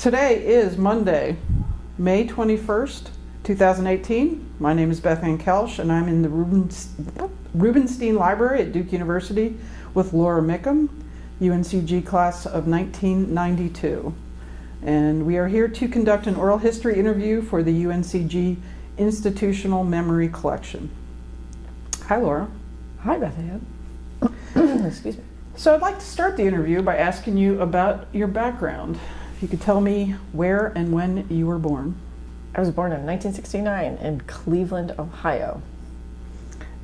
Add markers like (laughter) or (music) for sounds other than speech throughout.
Today is Monday, May 21st, 2018. My name is Beth Ann Koelsch, and I'm in the Rubenstein Library at Duke University with Laura Mickham, UNCG class of 1992. And we are here to conduct an oral history interview for the UNCG Institutional Memory Collection. Hi, Laura. Hi, Beth Ann. (coughs) Excuse me. So I'd like to start the interview by asking you about your background. If you could tell me where and when you were born. I was born in 1969 in Cleveland, Ohio.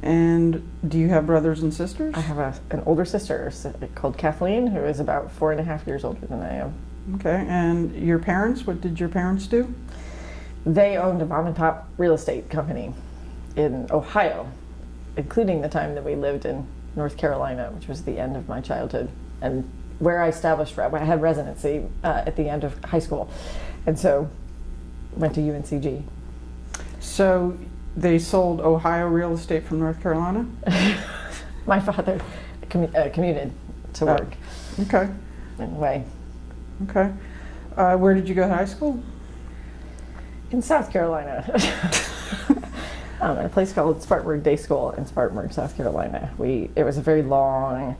And do you have brothers and sisters? I have a, an older sister called Kathleen, who is about four and a half years older than I am. Okay, and your parents, what did your parents do? They owned a mom and pop real estate company in Ohio, including the time that we lived in North Carolina, which was the end of my childhood, and where I established, when I had residency uh, at the end of high school. And so went to UNCG. So they sold Ohio real estate from North Carolina? (laughs) My father commu uh, commuted to oh, work. Okay. Anyway. Okay. Uh, where did you go to high school? In South Carolina. (laughs) (laughs) um, at a place called Spartanburg Day School in Spartanburg, South Carolina. We It was a very long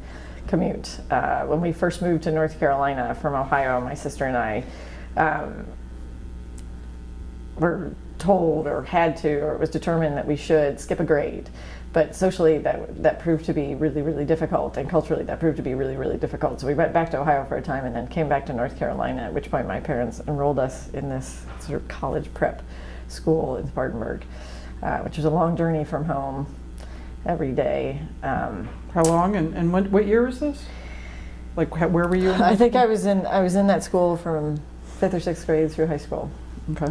commute. Uh, when we first moved to North Carolina from Ohio, my sister and I um, were told or had to, or it was determined that we should skip a grade. But socially, that, that proved to be really, really difficult, and culturally, that proved to be really, really difficult. So we went back to Ohio for a time and then came back to North Carolina, at which point my parents enrolled us in this sort of college prep school in Spartanburg, uh, which was a long journey from home every day. Um, How long, and, and when, what year was this? Like, where were you? I think I was in I was in that school from fifth or sixth grade through high school. Okay.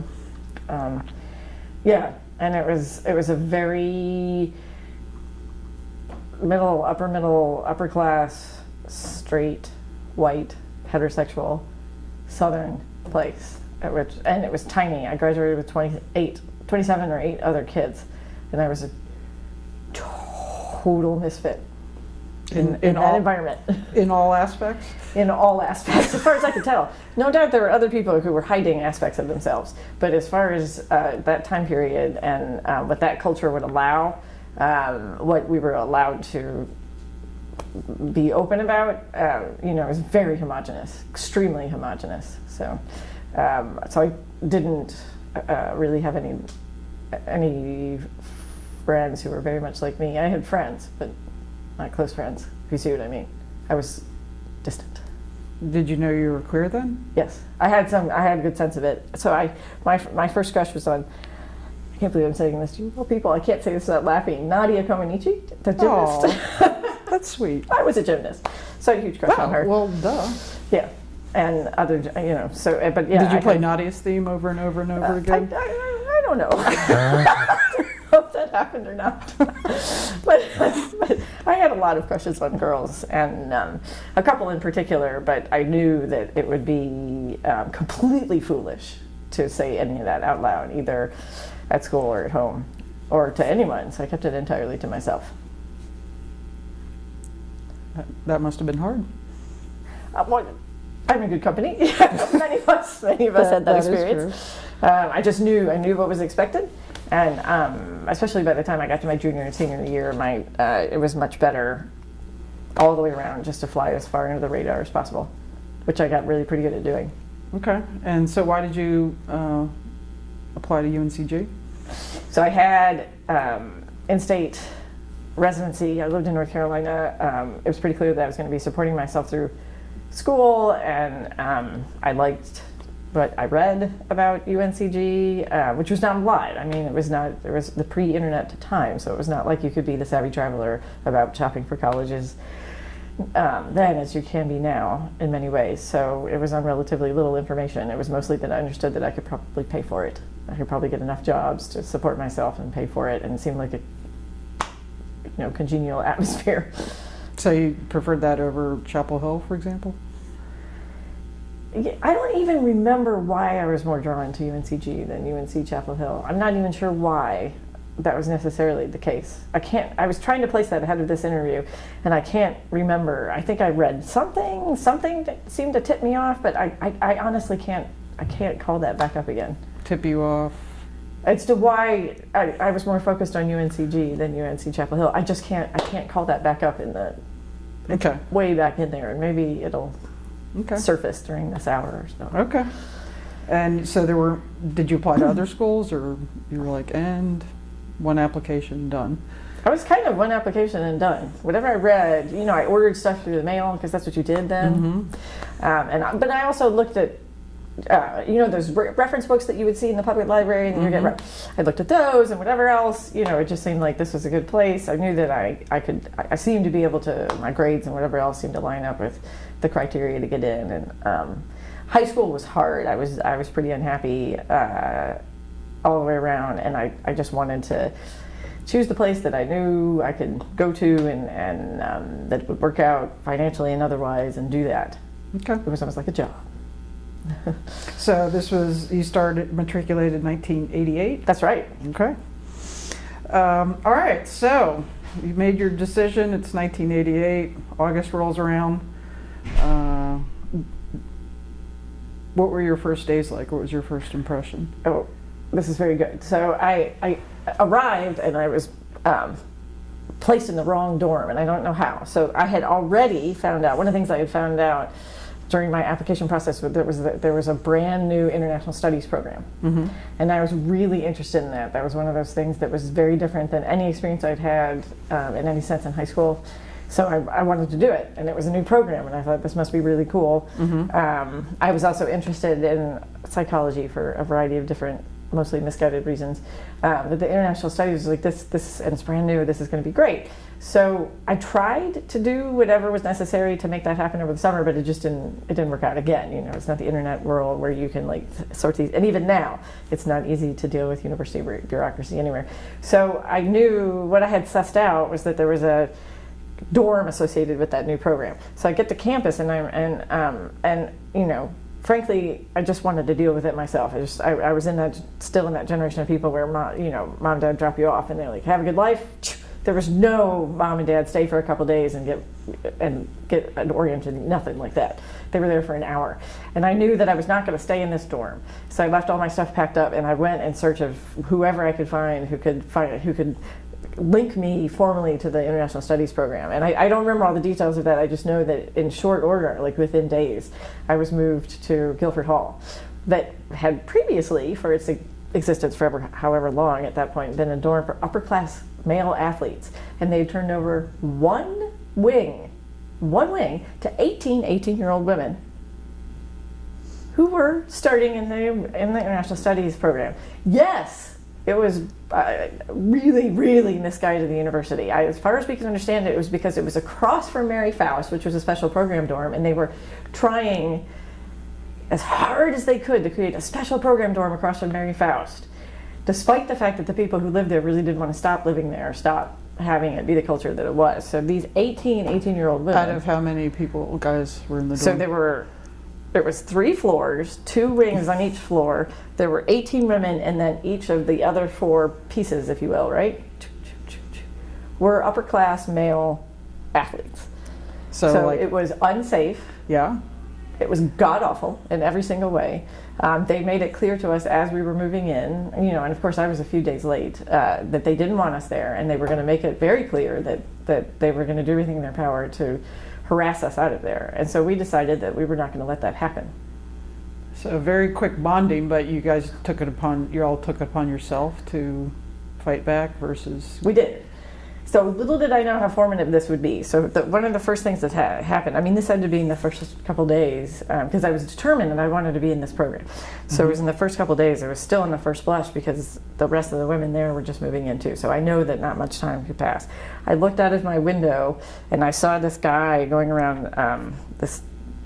Um, yeah, and it was it was a very middle, upper middle, upper class, straight, white, heterosexual, southern place. at Which, and it was tiny. I graduated with 28, 27 or 8 other kids, and I was a total misfit in, in, in all, that environment. (laughs) In all aspects? In all aspects, as far as I could tell. No doubt there were other people who were hiding aspects of themselves, but as far as uh, that time period and uh, what that culture would allow, um, what we were allowed to be open about, uh, you know, was very homogenous, extremely homogenous. So, um, so I didn't uh, really have any any friends who were very much like me. I had friends, but not close friends. If you see what I mean, I was distant. Did you know you were queer then? Yes, I had some. I had a good sense of it. So I, my my first crush was on. I can't believe I'm saying this to you well, people. I can't say this without laughing. Nadia Comaneci, the gymnast. (laughs) that's sweet. I was a gymnast, so a huge crush oh, on her. Well, duh. Yeah, and other, you know. So, but yeah. Did you I play had, Nadia's theme over and over and over uh, again? I, I, I don't know. (laughs) (laughs) if that happened or not. (laughs) but, but, I had a lot of crushes on girls, and um, a couple in particular, but I knew that it would be um, completely foolish to say any of that out loud, either at school or at home, or to anyone, so I kept it entirely to myself. That must have been hard. Uh, well, I'm in good company. (laughs) many of us, many of us that, had that, that experience. Um, I just knew, I knew what was expected. And um, especially by the time I got to my junior and senior year, my uh, it was much better all the way around just to fly as far under the radar as possible, which I got really pretty good at doing. Okay. And so why did you uh, apply to UNCG? So I had um, in-state residency. I lived in North Carolina. Um, it was pretty clear that I was going to be supporting myself through school, and um, I liked but I read about UNCG, uh, which was not a lot. I mean, it was not, there was the pre-internet time, so it was not like you could be the savvy traveler about shopping for colleges um, then as you can be now in many ways. So it was on relatively little information. It was mostly that I understood that I could probably pay for it. I could probably get enough jobs to support myself and pay for it, and it seemed like a you know, congenial (laughs) atmosphere. So you preferred that over Chapel Hill, for example? I don't even remember why I was more drawn to UNCG than UNC Chapel Hill. I'm not even sure why that was necessarily the case. I can't, I was trying to place that ahead of this interview and I can't remember. I think I read something, something that seemed to tip me off, but I, I, I honestly can't I can't call that back up again. Tip you off. It's to why I, I was more focused on UNCG than UNC Chapel Hill. I just can't I can't call that back up in the Okay. way back in there, and maybe it'll Okay. surface during this hour or so. Okay. And so there were, did you apply to other schools or you were like, and one application done? I was kind of one application and done. Whatever I read, you know, I ordered stuff through the mail because that's what you did then. Mm-hmm. Um, and I, but I also looked at, uh, you know, those re- reference books that you would see in the public library, and you get. Re- I looked at those and whatever else. You know, it just seemed like this was a good place. I knew that I, I could. I, I seemed to be able to. My grades and whatever else seemed to line up with the criteria to get in. And um, high school was hard. I was I was pretty unhappy uh, all the way around, and I, I just wanted to choose the place that I knew I could go to and, and um, that would work out financially and otherwise and do that. Okay. It was almost like a job. So this was, you started matriculated 1988? That's right. Okay. Um, all right, so you made your decision. It's 1988. August rolls around. Uh, what were your first days like? What was your first impression? Oh, this is very good. So I, I arrived and I was um, placed in the wrong dorm, and I don't know how. So I had already found out. One of the things I had found out during my application process was there was that there was a brand new international studies program, and I was really interested in that. That was one of those things that was very different than any experience I'd had um, in any sense in high school. So I, I wanted to do it, and it was a new program, and I thought this must be really cool. Um, I was also interested in psychology for a variety of different, mostly misguided reasons. Um, but the international studies was like this, this, and it's brand new. This is going to be great. So I tried to do whatever was necessary to make that happen over the summer, but it just didn't. It didn't work out. Again, you know, it's not the internet world where you can like sort these. And even now, it's not easy to deal with university bureaucracy anywhere. So I knew what I had sussed out was that there was a dorm associated with that new program. So I get to campus and I'm and um, and you know, frankly, I just wanted to deal with it myself. I just I, I was in that still in that generation of people where mom, you know, mom and dad drop you off and they're like, have a good life. (tsk) There was no mom and dad stay for a couple days and get and get an oriented nothing like that. They were there for an hour, and I knew that I was not going to stay in this dorm. So I left all my stuff packed up and I went in search of whoever I could find who could find who could link me formally to the international studies program. And I, I don't remember all the details of that. I just know that in short order like within days i was moved to guilford hall. That had previously for its existence forever however long at that point been a dorm for upper class male athletes. And they turned over one wing one wing to 18 18 year old women who were starting in the in the international studies program. Yes, it was uh, really, really misguided. The university, I, as far as we can understand it, it was because it was across from Mary Foust, which was a special program dorm, and they were trying as hard as they could to create a special program dorm across from Mary Foust, despite the fact that the people who lived there really didn't want to stop living there, stop having it be the culture that it was. So these 18, 18 year old women. Out of how many people, guys, were in the dorm? So there were there was three floors, two wings on each floor. There were 18 women, and then each of the other four pieces, if you will, right, were upper class male athletes. so, So like, it was unsafe. yeah. It was god awful in every single way. Um, they made it clear to us as we were moving in, you know, and of course I was a few days late, uh, that they didn't want us there, and they were going to make it very clear that that they were going to do everything in their power to harass us out of there. And so we decided that we were not going to let that happen. So very quick bonding, but you guys took it upon, you all took it upon yourself to fight back versus, We did. So little did I know how formative this would be. So the, one of the first things that ha- happened, I mean, this had to be in the first couple days because I was determined that I wanted to be in this program. So it was in the first couple days. I was still in the first blush because the rest of the women there were just moving in too. So I know that not much time could pass. I looked out of my window and I saw this guy going around um, this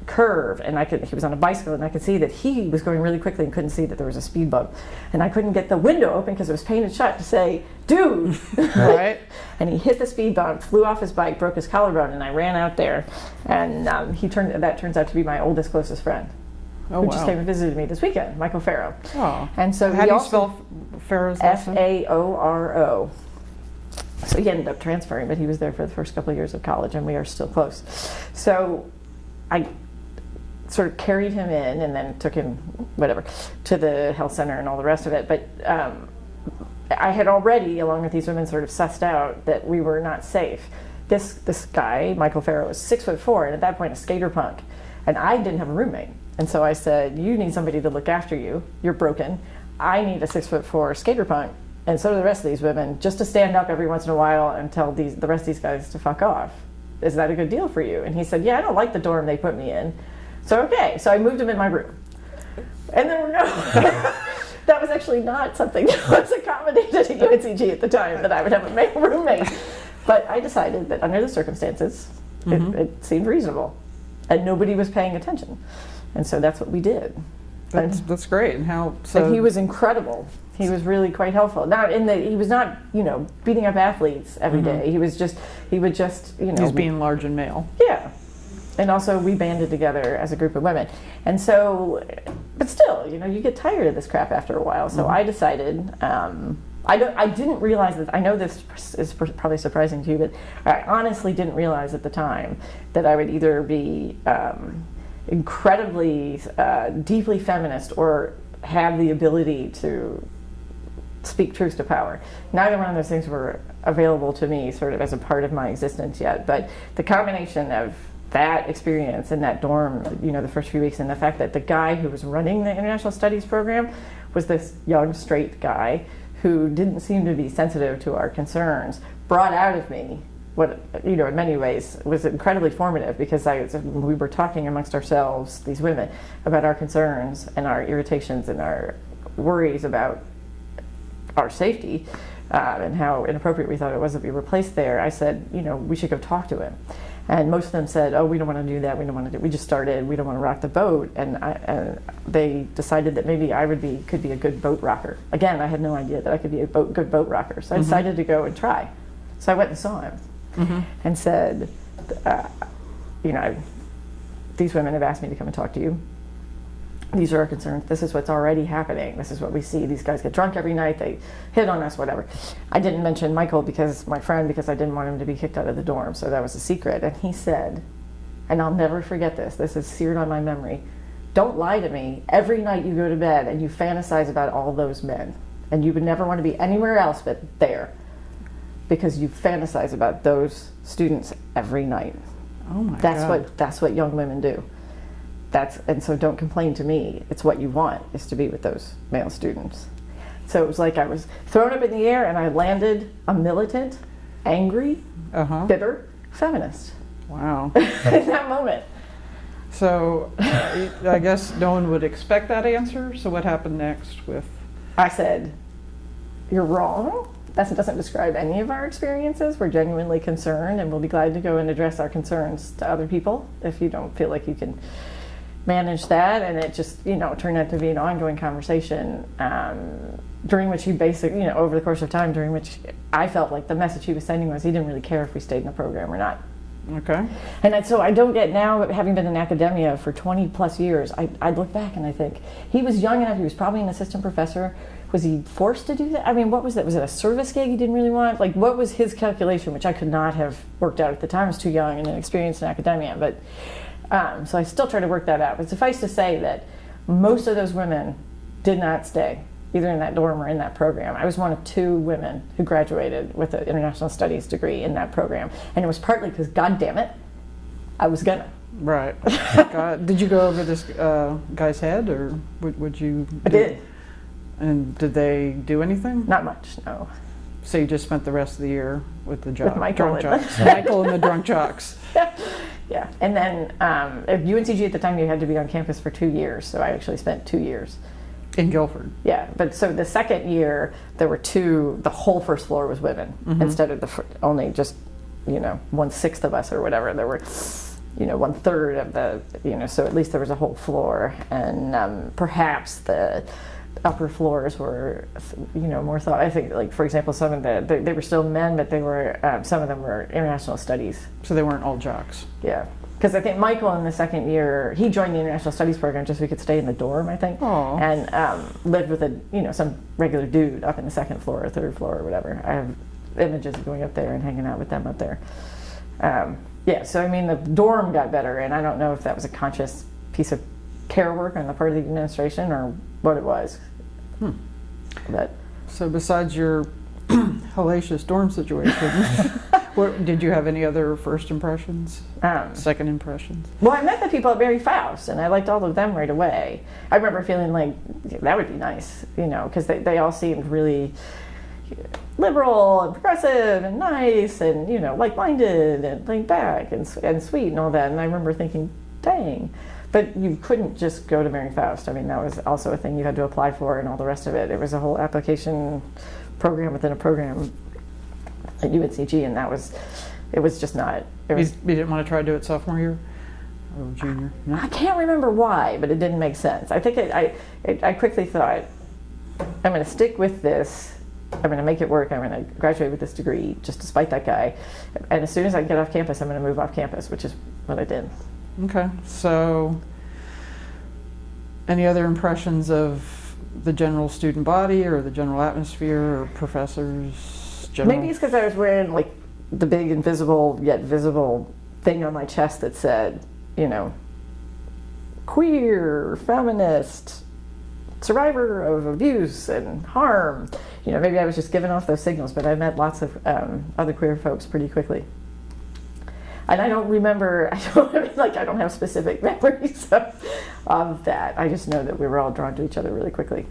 curve and I could he was on a bicycle and I could see that he was going really quickly and couldn't see that there was a speed bump and I couldn't get the window open because it was painted shut to say dude (laughs) right? (laughs) and he hit the speed bump flew off his bike broke his collarbone and I ran out there and um, he turned that turns out to be my oldest closest friend Oh, who just came and visited me this weekend Michael Faoro Oh. and so How do you also spell last F name? A O R O. So he ended up transferring, but he was there for the first couple of years of college, and we are still close. So I sort of carried him in and then took him whatever, to the health center and all the rest of it. But um, I had already, along with these women, sort of sussed out that we were not safe. This this guy, Michael Faoro, was six foot four, and at that point, a skater punk, and I didn't have a roommate. And so I said, "You need somebody to look after you. You're broken. I need a six foot four skater punk, and so do the rest of these women, just to stand up every once in a while and tell these the rest of these guys to fuck off. Is that a good deal for you?" And he said, "Yeah, I don't like the dorm they put me in." So okay, so I moved him in my room, and there were no. (laughs) that was actually not something that was accommodated at UNCG at the time that I would have a male roommate. But I decided that under the circumstances, Mhm. it, it seemed reasonable, and nobody was paying attention, and so that's what we did. That's, that's great. And how, so. and he was incredible. He was really quite helpful. Not in that he was not, you know, beating up athletes every day. He was just, he would just, you know, Mm-hmm. He's being large and male. yeah. And also, we banded together as a group of women. And so, but still, you know, you get tired of this crap after a while. So I decided, um, I, don't, I didn't realize that, I know this is probably surprising to you, but I honestly didn't realize at the time that I would either be um, incredibly, uh, deeply feminist or have the ability to speak truth to power. Neither one of those things were available to me sort of as a part of my existence yet, but the combination of that experience in that dorm, you know, the first few weeks, and the fact that the guy who was running the international studies program was this young straight guy who didn't seem to be sensitive to our concerns, brought out of me what you know in many ways was incredibly formative because I we were talking amongst ourselves, these women, about our concerns and our irritations and our worries about our safety uh, and how inappropriate we thought it was that we were placed there, I said, you know, we should go talk to him. And most of them said, oh, we don't want to do that. We don't want to do. We just started. We don't want to rock the boat. And, I, and they decided that maybe I would be could be a good boat rocker. Again, I had no idea that I could be a boat, good boat rocker. So I decided to go and try. So I went and saw him and said, uh, you know, these women have asked me to come and talk to you these are our concerns. This is what's already happening. This is what we see. These guys get drunk every night. They hit on us, whatever. I didn't mention Michael because my friend, because I didn't want him to be kicked out of the dorm. So that was a secret. And he said, and I'll never forget this. This is seared on my memory. Don't lie to me. Every night you go to bed and you fantasize about all those men, and you would never want to be anywhere else but there, because you fantasize about those students every night. Oh my That's God. what that's what young women do. That's and so don't complain to me. It's what you want is to be with those male students. So it was like I was thrown up in the air and I landed a militant, angry, Uh huh. bitter feminist Wow. (laughs) in that moment. So uh, I guess no one would expect that answer. So what happened next with? I said, "You're wrong. That doesn't describe any of our experiences. We're genuinely concerned, and we'll be glad to go and address our concerns to other people if you don't feel like you can manage that." And it just, you know, turned out to be an ongoing conversation um, during which he basically, you know, over the course of time, during which I felt like the message he was sending was he didn't really care if we stayed in the program or not. Okay. And I- so I don't get now, having been in academia for 20 plus years, I, I look back and I think he was young enough, he was probably an assistant professor. Was he forced to do that? I mean, what was that? Was it a service gig he didn't really want? Like, what was his calculation, which I could not have worked out at the time? I was too young and inexperienced in academia. But um, so I still try to work that out. But suffice to say that most of those women did not stay, either in that dorm or in that program. I was one of two women who graduated with an international studies degree in that program. And it was partly because, God damn it, I was gonna. Right. (laughs) God, did you go over this uh, guy's head, or would, would you? I did. And did they do anything? Not much, no. So you just spent the rest of the year with the jock, Michael drunk jocks, Michael and the drunk jocks. (laughs) Yeah, and then um, at UNCG at the time you had to be on campus for two years, so I actually spent two years. In Guilford. Yeah, but so the second year there were two. The whole first floor was women instead of the fir- only just you know one sixth of us or whatever. There were you know one third of the you know so at least there was a whole floor, and um, perhaps the upper floors were you know more thought. I think like for example some of the they, they were still men, but they were um, some of them were international studies. So they weren't all jocks. Yeah. Because I think Michael in the second year, he joined the international studies program just so he could stay in the dorm, I think, Aw. and um, lived with a you know some regular dude up in the second floor or third floor or whatever. I have images of going up there and hanging out with them up there. Um, yeah, so I mean the dorm got better, and I don't know if that was a conscious piece of care work on the part of the administration or what it was. Hmm. But So besides your (clears throat) hellacious dorm situation, (laughs) what, did you have any other first impressions, um, second impressions? Well, I met the people at Mary Foust, and I liked all of them right away. I remember feeling like that would be nice, you know, because they, they all seemed really liberal and progressive and nice and, you know, like minded and laid back and, and sweet and all that. And I remember thinking, dang. But you couldn't just go to Mary Foust. I mean, that was also a thing you had to apply for and all the rest of it. It was a whole application program within a program at UNCG, and that was, it was just not, it You, was you didn't want to try to do it sophomore year or junior? No? I can't remember why, but it didn't make sense. I think it, I, it, I quickly thought, I'm going to stick with this. I'm going to make it work. I'm going to graduate with this degree, just despite that guy. And as soon as I get off campus, I'm going to move off campus, which is what I did. Okay, so any other impressions of the general student body or the general atmosphere or professors? General? Maybe it's because I was wearing like the big invisible yet visible thing on my chest that said, you know, queer, feminist, survivor of abuse and harm. You know, maybe I was just giving off those signals, but I met lots of um, other queer folks pretty quickly. And I don't remember, (laughs) I don't I mean, like I don't have specific (laughs) memories of, of that. I just know that we were all drawn to each other really quickly.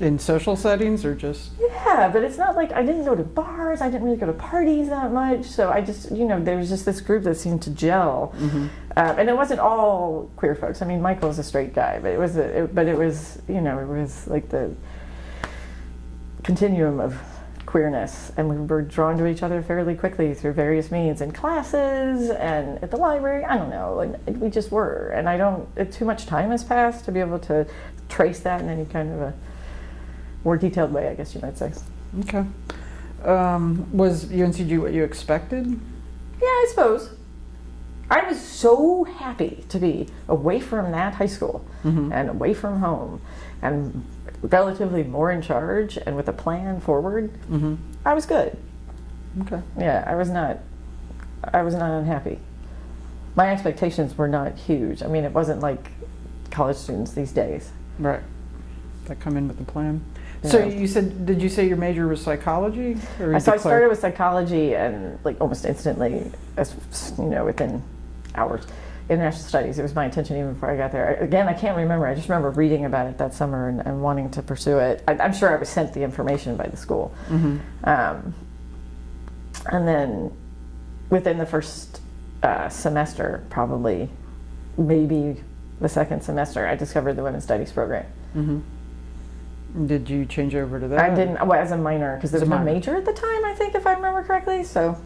in social settings or just Yeah, but it's not like I didn't go to bars. I didn't really go to parties that much. So I just, you know, there was just this group that seemed to gel, um, and it wasn't all queer folks. I mean, Michael's a straight guy, but it was, a, it, but it was, you know, it was like the continuum of queerness, and we were drawn to each other fairly quickly through various means in classes and at the library. I don't know, like we just were, and I don't. It, too much time has passed to be able to trace that in any kind of a more detailed way, I guess you might say. okay. Um, was UNCG what you expected? Yeah, I suppose. I was so happy to be away from that high school and away from home and relatively more in charge and with a plan forward. Mm-hmm. I was good. Okay. Yeah, I was not I was not unhappy. My expectations were not huge. I mean, it wasn't like college students these days. Right. That come in with a plan. So Yeah. you said, did you say your major was psychology? Or So I started with psychology and like almost instantly, as you know, within hours. International studies. It was my intention even before I got there. Again, I can't remember. I just remember reading about it that summer and, and wanting to pursue it. I, I'm sure I was sent the information by the school. Mhm. Um, and then within the first uh, semester, probably maybe the second semester, I discovered the women's studies program. Mhm. Did you change over to that? I didn't, well, as a minor, because there was no major at the time, I think, if I remember correctly. So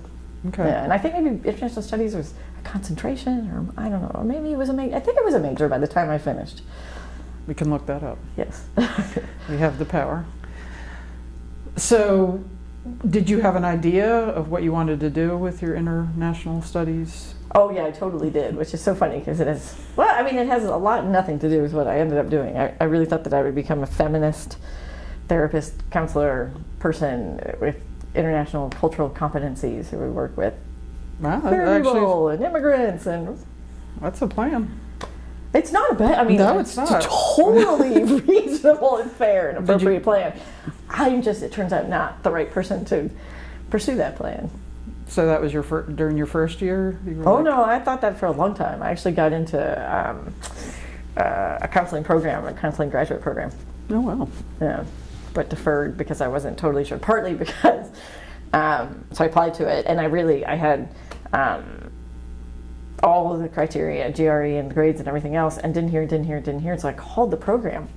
Okay. Yeah, and I think maybe international studies was concentration, or I don't know, or maybe it was a major. I think it was a major by the time I finished. We can look that up. Yes. (laughs) We have the power. So, did you have an idea of what you wanted to do with your international studies? oh yeah, I totally did, which is so funny because it is. Well, I mean, it has a lot nothing to do with what I ended up doing. I, I really thought that I would become a feminist, therapist, counselor, person with international cultural competencies who would work with Wow, that actually, people and immigrants and that's a plan. It's not a bad. I mean, No, it's not. totally (laughs) reasonable and fair and appropriate plan. I'm just, it turns out, not the right person to pursue that plan. So that was your fir- during your first year. You Oh like- no, I thought that for a long time. I actually got into um, uh, a counseling program, a counseling graduate program. Oh well. Yeah, but deferred because I wasn't totally sure. Partly because, um, so I applied to it, and I really, I had um, all of the criteria, GRE and grades and everything else, and didn't hear, didn't hear, didn't hear. So I called the program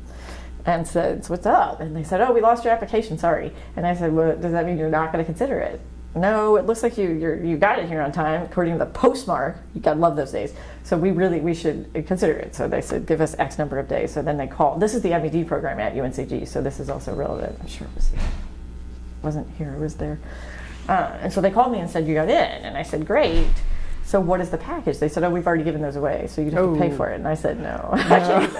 and said, so "What's up?" And they said, "Oh, we lost your application. Sorry." And I said, "Well, does that mean you're not going to consider it?" No, it looks like you you got it here on time according to the postmark. You gotta love those days. So we really we should consider it. So they said give us X number of days. So then they called. This is the MED program at UNCG. So this is also relevant. I'm sure it was wasn't here. It was there. Uh, and so they called me and said you got in, and I said great. So what is the package? They said oh we've already given those away, so you'd have to pay Oh. for it. And I said no. (laughs) Can't.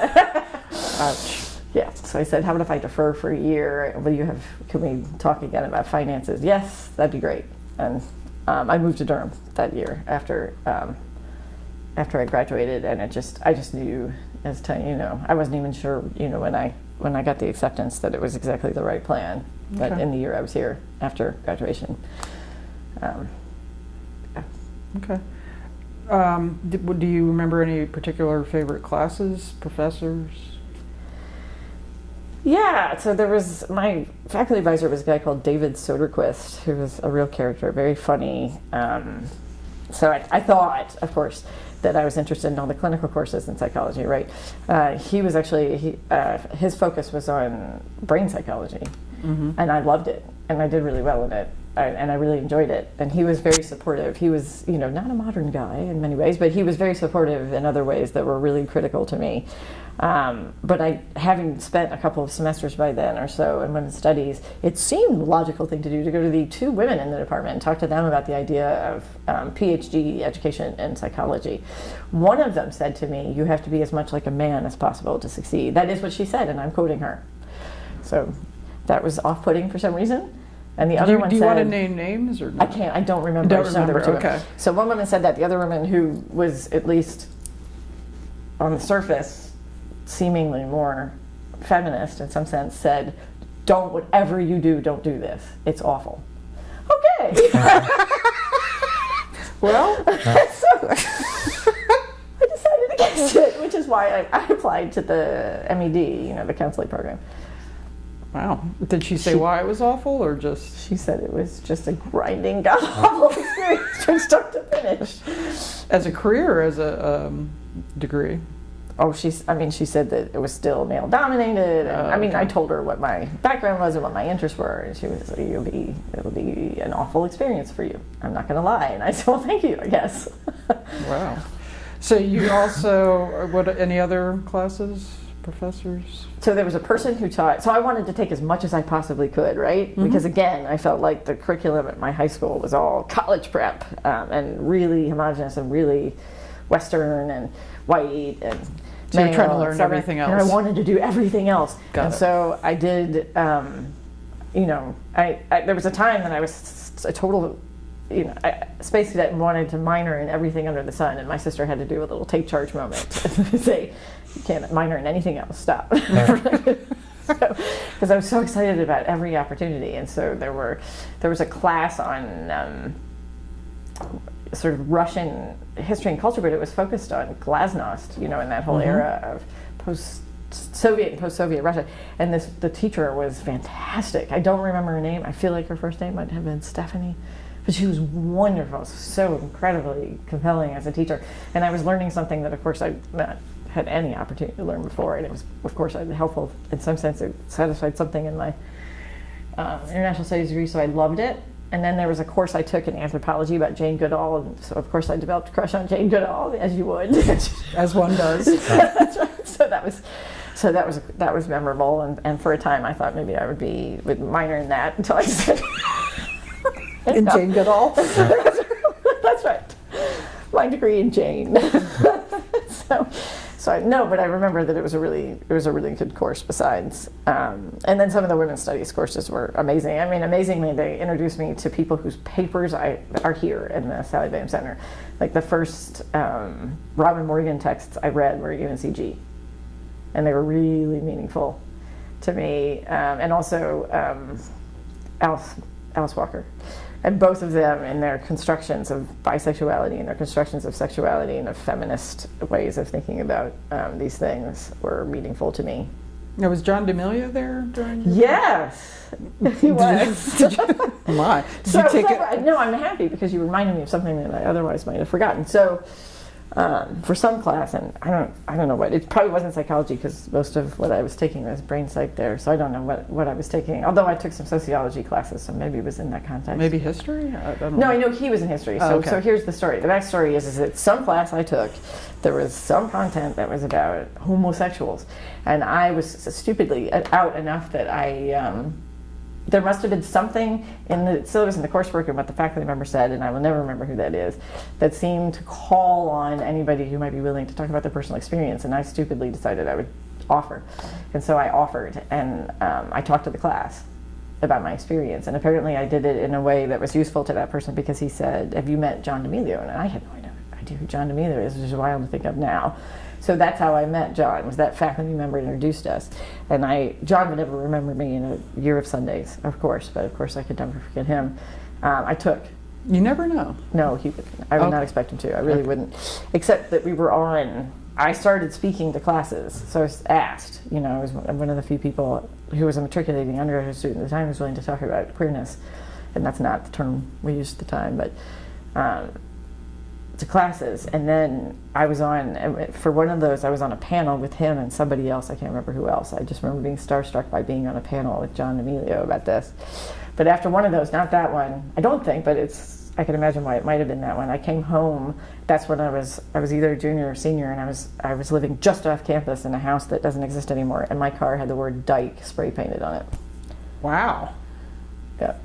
Ouch. Yeah. So I said, how about if I defer for a year? Will you have? Can we talk again about finances? Yes, that'd be great. And um, I moved to Durham that year after um, after I graduated, and it just I just knew as to you know I wasn't even sure you know when I when I got the acceptance that it was exactly the right plan. But in the year I was here after graduation. Um, Okay. Um, d- w- do you remember any particular favorite classes, professors? Yeah, so there was my faculty advisor was a guy called David Soderquist, who was a real character, very funny. Um, so I, I thought, of course, that I was interested in all the clinical courses in psychology. Right? Uh, he was actually he, uh, his focus was on brain psychology, and I loved it, and I did really well in it. I, and I really enjoyed it. And he was very supportive. He was, you know, not a modern guy in many ways, but he was very supportive in other ways that were really critical to me. Um, but I, having spent a couple of semesters by then or so in women's studies, it seemed a logical thing to do to go to the two women in the department and talk to them about the idea of um, PhD education in psychology. One of them said to me, "You have to be as much like a man as possible to succeed." That is what she said, and I'm quoting her. So that was off-putting for some reason. And the Do other you, one do you said, want to name names or not? I can't. I don't remember. Don't I there were remember, two okay. women. So one woman said that. The other woman, who was at least on the surface seemingly more feminist in some sense, said, "Don't whatever you do, don't do this. It's awful." Okay. (laughs) Well, (laughs) so I decided against it, which is why I, I applied to the MED, you know, the counseling program. wow. Did she say She- why it was awful or just She said it was just a grinding, god (laughs) awful experience from start to finish. as a career or as a um, degree? Oh, she's. I mean, she said that it was still male dominated. And, Oh, I mean, I told her what my background was and what my interests were, and she was like, "You'll be, it'll be an awful experience for you." I'm not going to lie, and I said, "Well, thank you, I guess." (laughs) Wow. So you also, what, any other classes, professors? so there was a person who taught. So I wanted to take as much as I possibly could, right? Because again, I felt like the curriculum at my high school was all college prep um, and really homogenous and really Western and white and. So you're trying to learn everything And I wanted to do everything else. Got and it. so I did. Um, you know, I, I there was a time that I was a total. You know, I, space cadet and wanted to minor in everything under the sun, and my sister had to do a little take charge moment (laughs) to (laughs) say, "You can't minor in anything else. Stop." (laughs) Because I was so excited about every opportunity, and so there were, there was a class on um, sort of Russian history and culture, but it was focused on Glasnost, you know, in that whole era of post Soviet and post Soviet Russia. And this the teacher was fantastic. I don't remember her name. I feel like her first name might have been Stephanie. But she was wonderful, so incredibly compelling as a teacher. And I was learning something that, of course, I'd not had any opportunity to learn before. And it was, of course, helpful in some sense. It satisfied something in my um, international studies degree, so I loved it. And then there was a course I took in anthropology about Jane Goodall, and so of course I developed a crush on Jane Goodall, as you would. (laughs) As one does. (laughs) So that was, so that was that was memorable, and, and for a time I thought maybe I would be would minor in that until I said. (laughs) In Jane Goodall. That's right. My degree in Jane. so, so I, no, but I remember that it was a really it was a really good course. Besides, um, and then some of the women's studies courses were amazing. I mean, amazingly, they introduced me to people whose papers I are here in the Sallie Bingham Center. Like the first um, Robin Morgan texts I read were UNCG, and they were really meaningful to me. Um, and also um, Alice Alice Walker and both of them in their constructions of bisexuality and their constructions of sexuality and of feminist ways of thinking about um, these things were meaningful to me. Now, was John D'Emilio there during? Yes, (laughs) he was. (laughs) My. Did so, you take so- it? No, I'm happy because you reminded me of something that I otherwise might have forgotten. So, um, for some class, and I don't, I don't know what it probably wasn't psychology because most of what I was taking was brain psych there. So I don't know what, what I was taking. Although I took some sociology classes, so maybe it was in that context. Maybe history? I, No, know. I know he was in history. Oh, So, okay. so here's the story. The backstory is, is that some class I took, there was some content that was about homosexuals, and I was stupidly out enough that I. Um, there must have been something in the syllabus and the coursework and what the faculty member said, and I will never remember who that is, that seemed to call on anybody who might be willing to talk about their personal experience. And I stupidly decided I would offer. And so I offered, and um, I talked to the class about my experience. And apparently I did it in a way that was useful to that person because he said, Have you met John D'Emilio? And I had no idea, who John D'Emilio is, which is wild to think of now. So that's how I met John. Was that faculty member introduced us, and I John would never remember me in a year of Sundays, of course, but of course I could never forget him. Um, I took You never know. no, he would. I would Okay. not expect him to. I really Okay. wouldn't. Except that we were on. I started speaking to classes, so I was asked. You know, I was one one of the few people who was a matriculating undergraduate student at the time who was willing to talk about queerness, and that's not the term we used at the time, but. Um, to classes, and then I was on for one of those. I was on a panel with him and somebody else. I can't remember who else. I just remember being starstruck by being on a panel with John Emilio about this. But after one of those, not that one, I don't think, but it's I can imagine why it might have been that one. I came home. That's when I was I was either a junior or senior, and I was I was living just off campus in a house that doesn't exist anymore, and my car had the word Dyke spray painted on it. Wow. Yeah.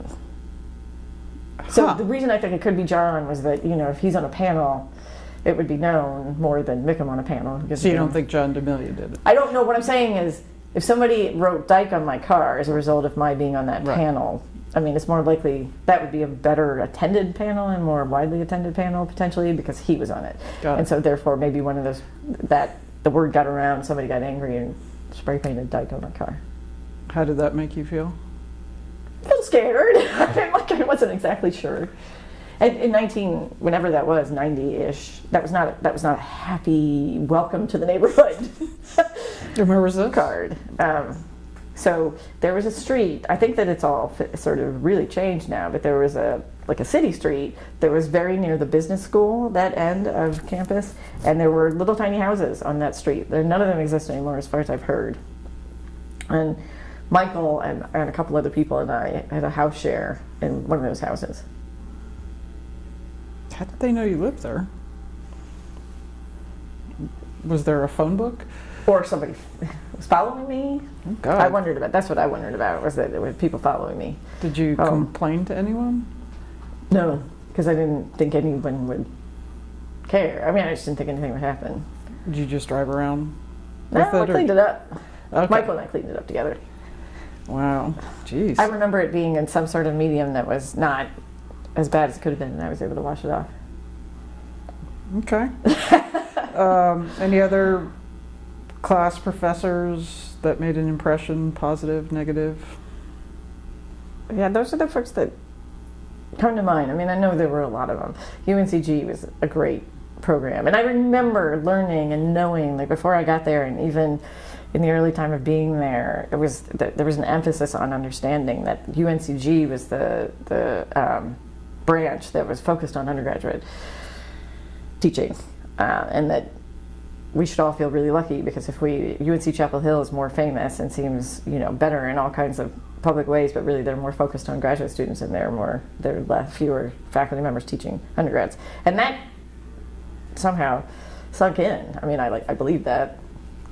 So Huh. the reason I think it could be John was that you know if he's on a panel, it would be known more than Mickham on a panel. because, So you know, don't think John D'Emilio did it? I don't know. What I'm saying is, if somebody wrote Dyke on my car as a result of my being on that Right. panel, I mean, it's more likely that would be a better attended panel and more widely attended panel potentially because he was on it. And so therefore, maybe one of those that the word got around, somebody got angry and spray painted Dyke on my car. How did that make you feel? A little scared. (laughs) I like I wasn't exactly sure. And in 19, whenever that was, 90-ish, that was not that was not a happy welcome to the neighborhood (laughs) Remember this? card. Um, so there was a street. I think that it's all sort of really changed now, but there was a like a city street that was very near the business school, that end of campus, and there were little tiny houses on that street. There, none of them exist anymore, as far as I've heard. And Michael and, and a couple other people and I had a house share in one of those houses. How did they know you lived there? Was there a phone book? Or somebody (laughs) was following me. Oh, God. I wondered about. That's what I wondered about. Was that there were people following me? Did you Oh. complain to anyone? No, because I didn't think anyone would care. I mean, I just didn't think anything would happen. Did you just drive around No, I it? or- cleaned it up. Okay. Michael and I cleaned it up together. Wow. Jeez. I remember it being in some sort of medium that was not as bad as it could have been, and I was able to wash it off. Okay. (laughs) um, any other class professors that made an impression, positive, negative? Yeah, those are the folks that come to mind. I mean, I know there were a lot of them. UNCG was a great program, and I remember learning and knowing, like before I got there, and even in the early time of being there, it was th- there was an emphasis on understanding that UNCG was the the um, branch that was focused on undergraduate teaching, uh, and that we should all feel really lucky because if we UNC Chapel Hill is more famous and seems you know better in all kinds of public ways, but really they're more focused on graduate students and there are more there are less, fewer faculty members teaching undergrads, and that somehow sunk in. I mean, I like I believe that,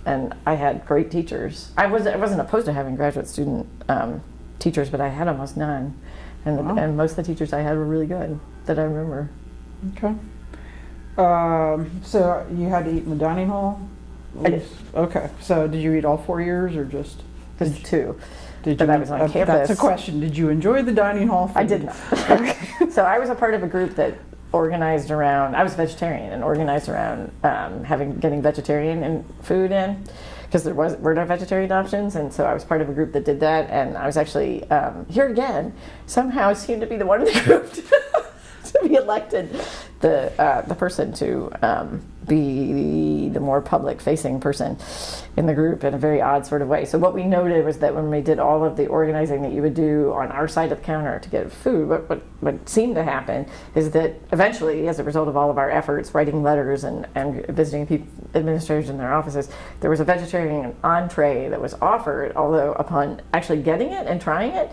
and I had great teachers. I was I wasn't opposed to having graduate student um, teachers, but I had almost none, and Wow. and most of the teachers I had were really good that I remember. Okay. Um, so you had to eat in the dining hall? Did. Okay. So did you eat all four years or just? Just two. Did But you? I was on uh, That's a question. Did you enjoy the dining hall? Food? I did not. (laughs) so I was a part of a group that organized around. I was vegetarian and organized around um, having getting vegetarian and food in because there was were no vegetarian options, and so I was part of a group that did that. And I was actually um, here again. Somehow seemed to be the one in the group (laughs) to be elected, the uh, the person to um, be the more public facing person in the group in a very odd sort of way. So what we noted was that when we did all of the organizing that you would do on our side of the counter to get food, what, what, what seemed to happen is that eventually, as a result of all of our efforts, writing letters and, and visiting people, administrators in their offices, there was a vegetarian entree that was offered, although upon actually getting it and trying it,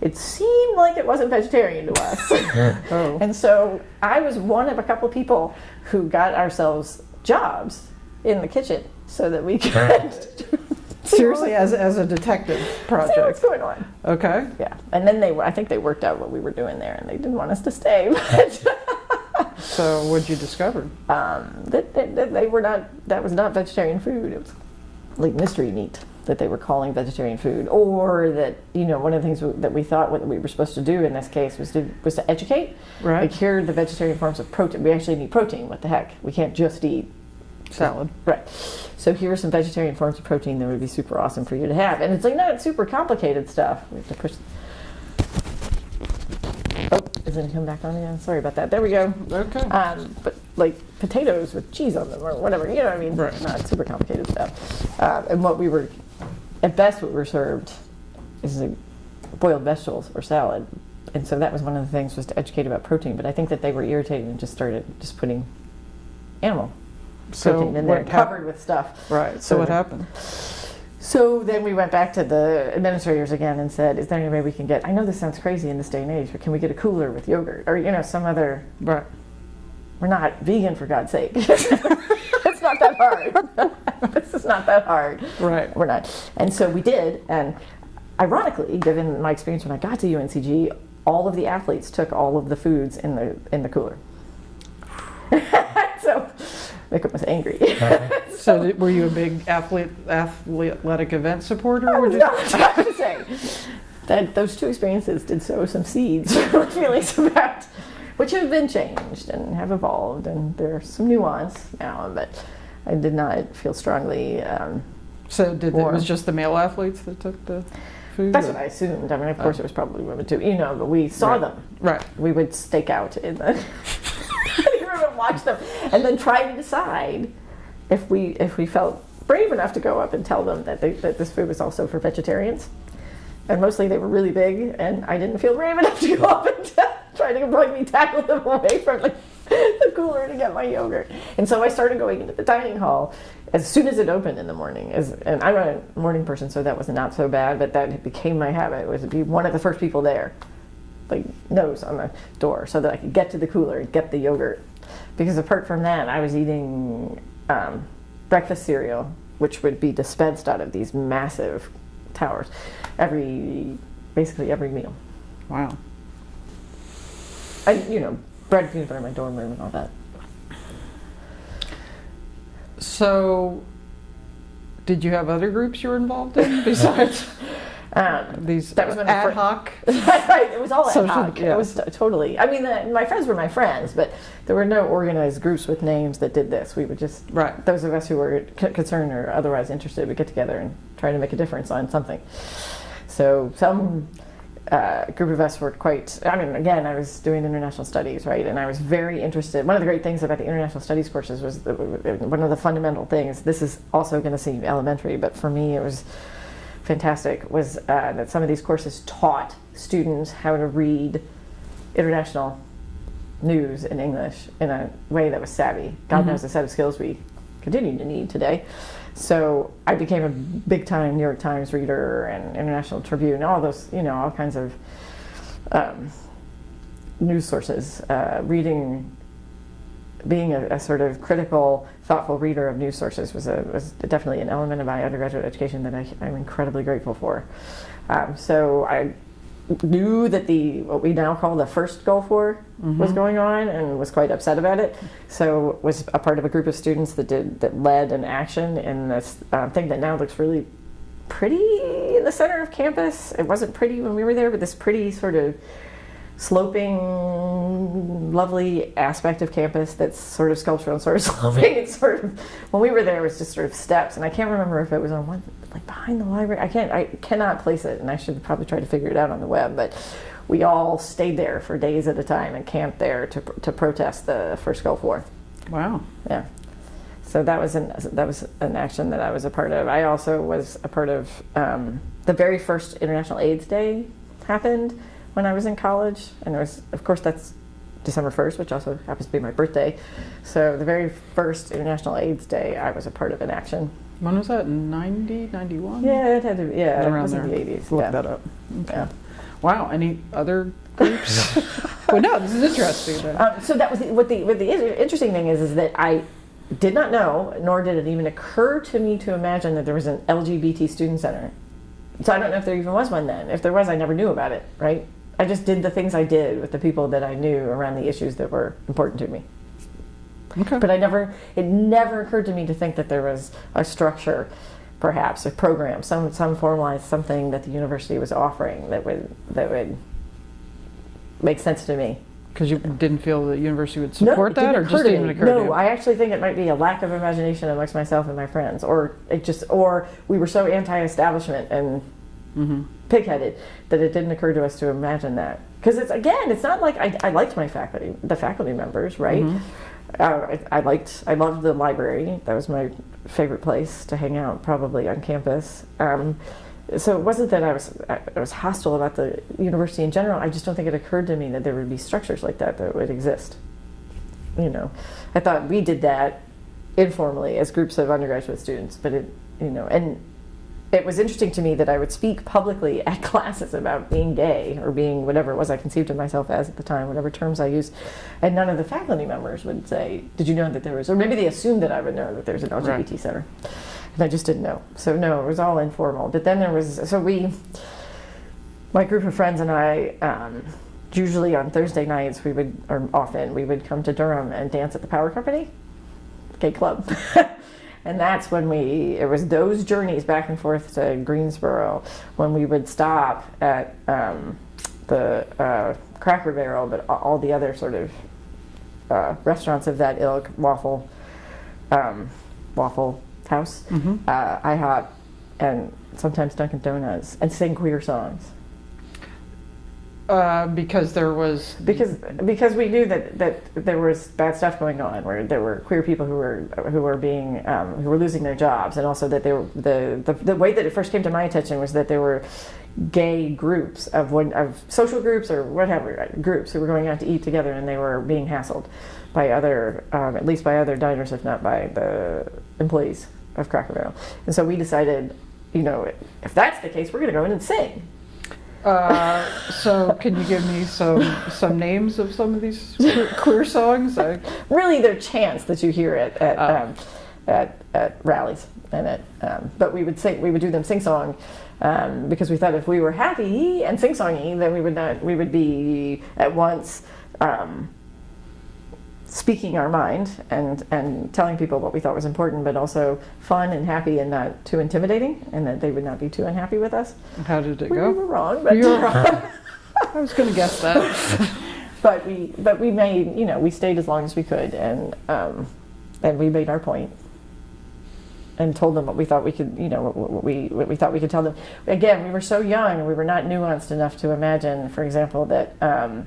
it seemed like it wasn't vegetarian to us. (laughs) Oh. And so I was one of a couple people who got ourselves jobs in the kitchen so that we could (laughs) Seriously, as, as a detective see what's going on. Okay. Yeah, and then they were. I think they worked out what we were doing there, and they didn't want us to stay. (laughs) But So what'd you discover? um, that, that, that they were not. That was not vegetarian food. It was like mystery meat that they were calling vegetarian food, or that you know one of the things that we thought what we were supposed to do in this case was to was to educate. Right. Like here are the vegetarian forms of protein. We actually need protein. What the heck? We can't just eat Salad. Right. So here are some vegetarian forms of protein that would be super awesome for you to have. And it's like not super complicated stuff. We have to push. Oh, is it come back on again? Sorry about that. There we go. Okay. Um, but like potatoes with cheese on them or whatever, you know what I mean? Right. Not super complicated stuff. Uh, and what we were, at best, what we were served is like boiled vegetables or salad. And so that was one of the things was to educate about protein. But I think that they were irritated and just started just putting animal so protein in there, covered with stuff. Right. So what happened? So then we went back to the administrators again and said, "Is there any way we can get? I know this sounds crazy in this day and age, but can we get a cooler with yogurt or you know some other? Right. We're not vegan for God's sake. (laughs) it's not that hard. (laughs) (laughs) this is not that hard. Right. We're not. And so we did. And ironically, given my experience when I got to UNCG, all of the athletes took all of the foods in the in the cooler. (laughs) so Micah was angry. (laughs) So did, were you a big athlete, athletic event supporter? Oh, I Or was did- not trying to say that those two experiences did sow some seeds for feelings about which have been changed and have evolved, and there's some nuance now, but I did not feel strongly. Um, so did it was just the male athletes that took the food? that's or- what I assumed. I mean, of course, it was probably women too, you know, but we saw Right. them. Right. We would stake out in the (laughs) room and watch them, and then try to decide if we if we felt brave enough to go up and tell them that they, that this food was also for vegetarians. And mostly they were really big, and I didn't feel brave enough to go up and (laughs) try to like me tackle them away from like, (laughs) the cooler to get my yogurt. And so I started going into the dining hall as soon as it opened in the morning. As, and I'm a morning person, so that was not so bad, but that became my habit was to be one of the first people there like nose on the door so that I could get to the cooler and get the yogurt. Because apart from that, I was eating um, breakfast cereal, which would be dispensed out of these massive towers every basically every meal. Wow. And you know, bread peanut butter in my dorm room and all that. So, did you have other groups you were involved in (laughs) besides (laughs) Um, these That was ad hoc? (laughs) right, it was all ad hoc. yeah. It was t- totally. I mean, the, my friends were my friends, but there were no organized groups with names that did this. We would just Right. those of us who were c- concerned or otherwise interested would get together and try to make a difference on something. So some uh, group of us were quite. I mean, again, I was doing international studies, right, and I was very interested. One of the great things about the international studies courses was the, one of the fundamental things. This is also going to seem elementary, but for me, it was fantastic. Was uh, that some of these courses taught students how to read international news in English in a way that was savvy. God Mhm. knows the set of skills we continue to need today. So I became a big time New York Times reader and International Tribune, all those, you know, all kinds of um, news sources. Uh, reading, being a, a sort of critical, thoughtful reader of news sources was, a, was definitely an element of my undergraduate education that I, I'm incredibly grateful for. Um, so I knew that the what we now call the first Gulf War was going on and was quite upset about it. So was a part of a group of students that did that led an action in this uh, thing that now looks really pretty in the center of campus. It wasn't pretty when we were there, but this pretty sort of sloping, lovely aspect of campus that's sort of sculptural and sort of (laughs) sloping. It's sort of when we were there, it was just sort of steps, and I can't remember if it was on one like behind the library. I can't, I cannot place it, and I should probably try to figure it out on the web. But we all stayed there for days at a time and camped there to to protest the first Gulf War. Wow. Yeah. So that was an that was an action that I was a part of. I also was a part of um, the very first International AIDS Day happened when I was in college, and it was of course that's December first, which also happens to be my birthday. So the very first International AIDS Day, I was a part of an action. When was that? 90, 91? Yeah, it had to. Be, yeah, it Around was there. in the eighties. Look Yeah. that up. yeah. Wow. Any other groups? (laughs) (laughs) well, no, this is interesting. Um, so that was the, what the what the interesting thing is is that I did not know, nor did it even occur to me to imagine that there was an LGBT student center. So I don't know if there even was one then. If there was, I never knew about it. Right? I just did the things I did with the people that I knew around the issues that were important to me. Okay. But I never, it never occurred to me to think that there was a structure, perhaps a program, some some formalized something that the university was offering that would that would make sense to me. Because you didn't feel the university would support it that, or just didn't occur to you? No. I actually think it might be a lack of imagination amongst myself and my friends, or it just, or we were so anti-establishment and hmm pigheaded that it didn't occur to us to imagine that. Because it's again, it's not like I, I liked my faculty, the faculty members, right? Mhm. Uh, I, I liked, I loved the library. That was my favorite place to hang out, probably on campus. Um, so it wasn't that I was I I was hostile about the university in general. I just don't think it occurred to me that there would be structures like that that would exist. You know, I thought we did that informally as groups of undergraduate students, but it, you know, and it was interesting to me that I would speak publicly (laughs) at classes about being gay or being whatever it was I conceived of myself as at the time, whatever terms I used, and none of the faculty members would say, "Did you know that there was?" Or maybe they assumed that I would know that there's an LGBT Right. center, and I just didn't know. So no, it was all informal. But then there was so we, my group of friends and I. Um, Usually on Thursday nights, we would, or often, we would come to Durham and dance at the Power Company gay club. (laughs) and that's when we, it was those journeys back and forth to Greensboro when we would stop at um, the uh, Cracker Barrel, but all the other sort of uh, restaurants of that ilk, Waffle, um, Waffle House, Mhm. uh, IHOP, and sometimes Dunkin' Donuts, and sing queer songs. Uh, because there was because because we knew that that there was bad stuff going on where there were queer people who were who were being um, who were losing their jobs and also that they were the, the the way that it first came to my attention was that there were gay groups of one of social groups or whatever uh, groups who were going out to eat together and they were being hassled by other um, at least by other diners if not by the employees of Cracker Barrel. And so we decided you know if that's the case we're going to go in and sing Uh, so can you give me some some names of some of these queer, queer songs? I, really they're chants that you hear at at, Oh. um, at, at rallies and at um, but we would sing we would do them sing song um, because we thought if we were happy and sing songy then we would not we would be at once um, speaking our mind and and telling people what we thought was important but also fun and happy and not too intimidating and that they would not be too unhappy with us how did it we go? We were wrong but You were (laughs) wrong. I was going to guess that. (laughs) but we but we made you know we stayed as long as we could and um, and we made our point and told them what we thought we could you know what, what we what we thought we could tell them again we were so young we were not nuanced enough to imagine for example that um,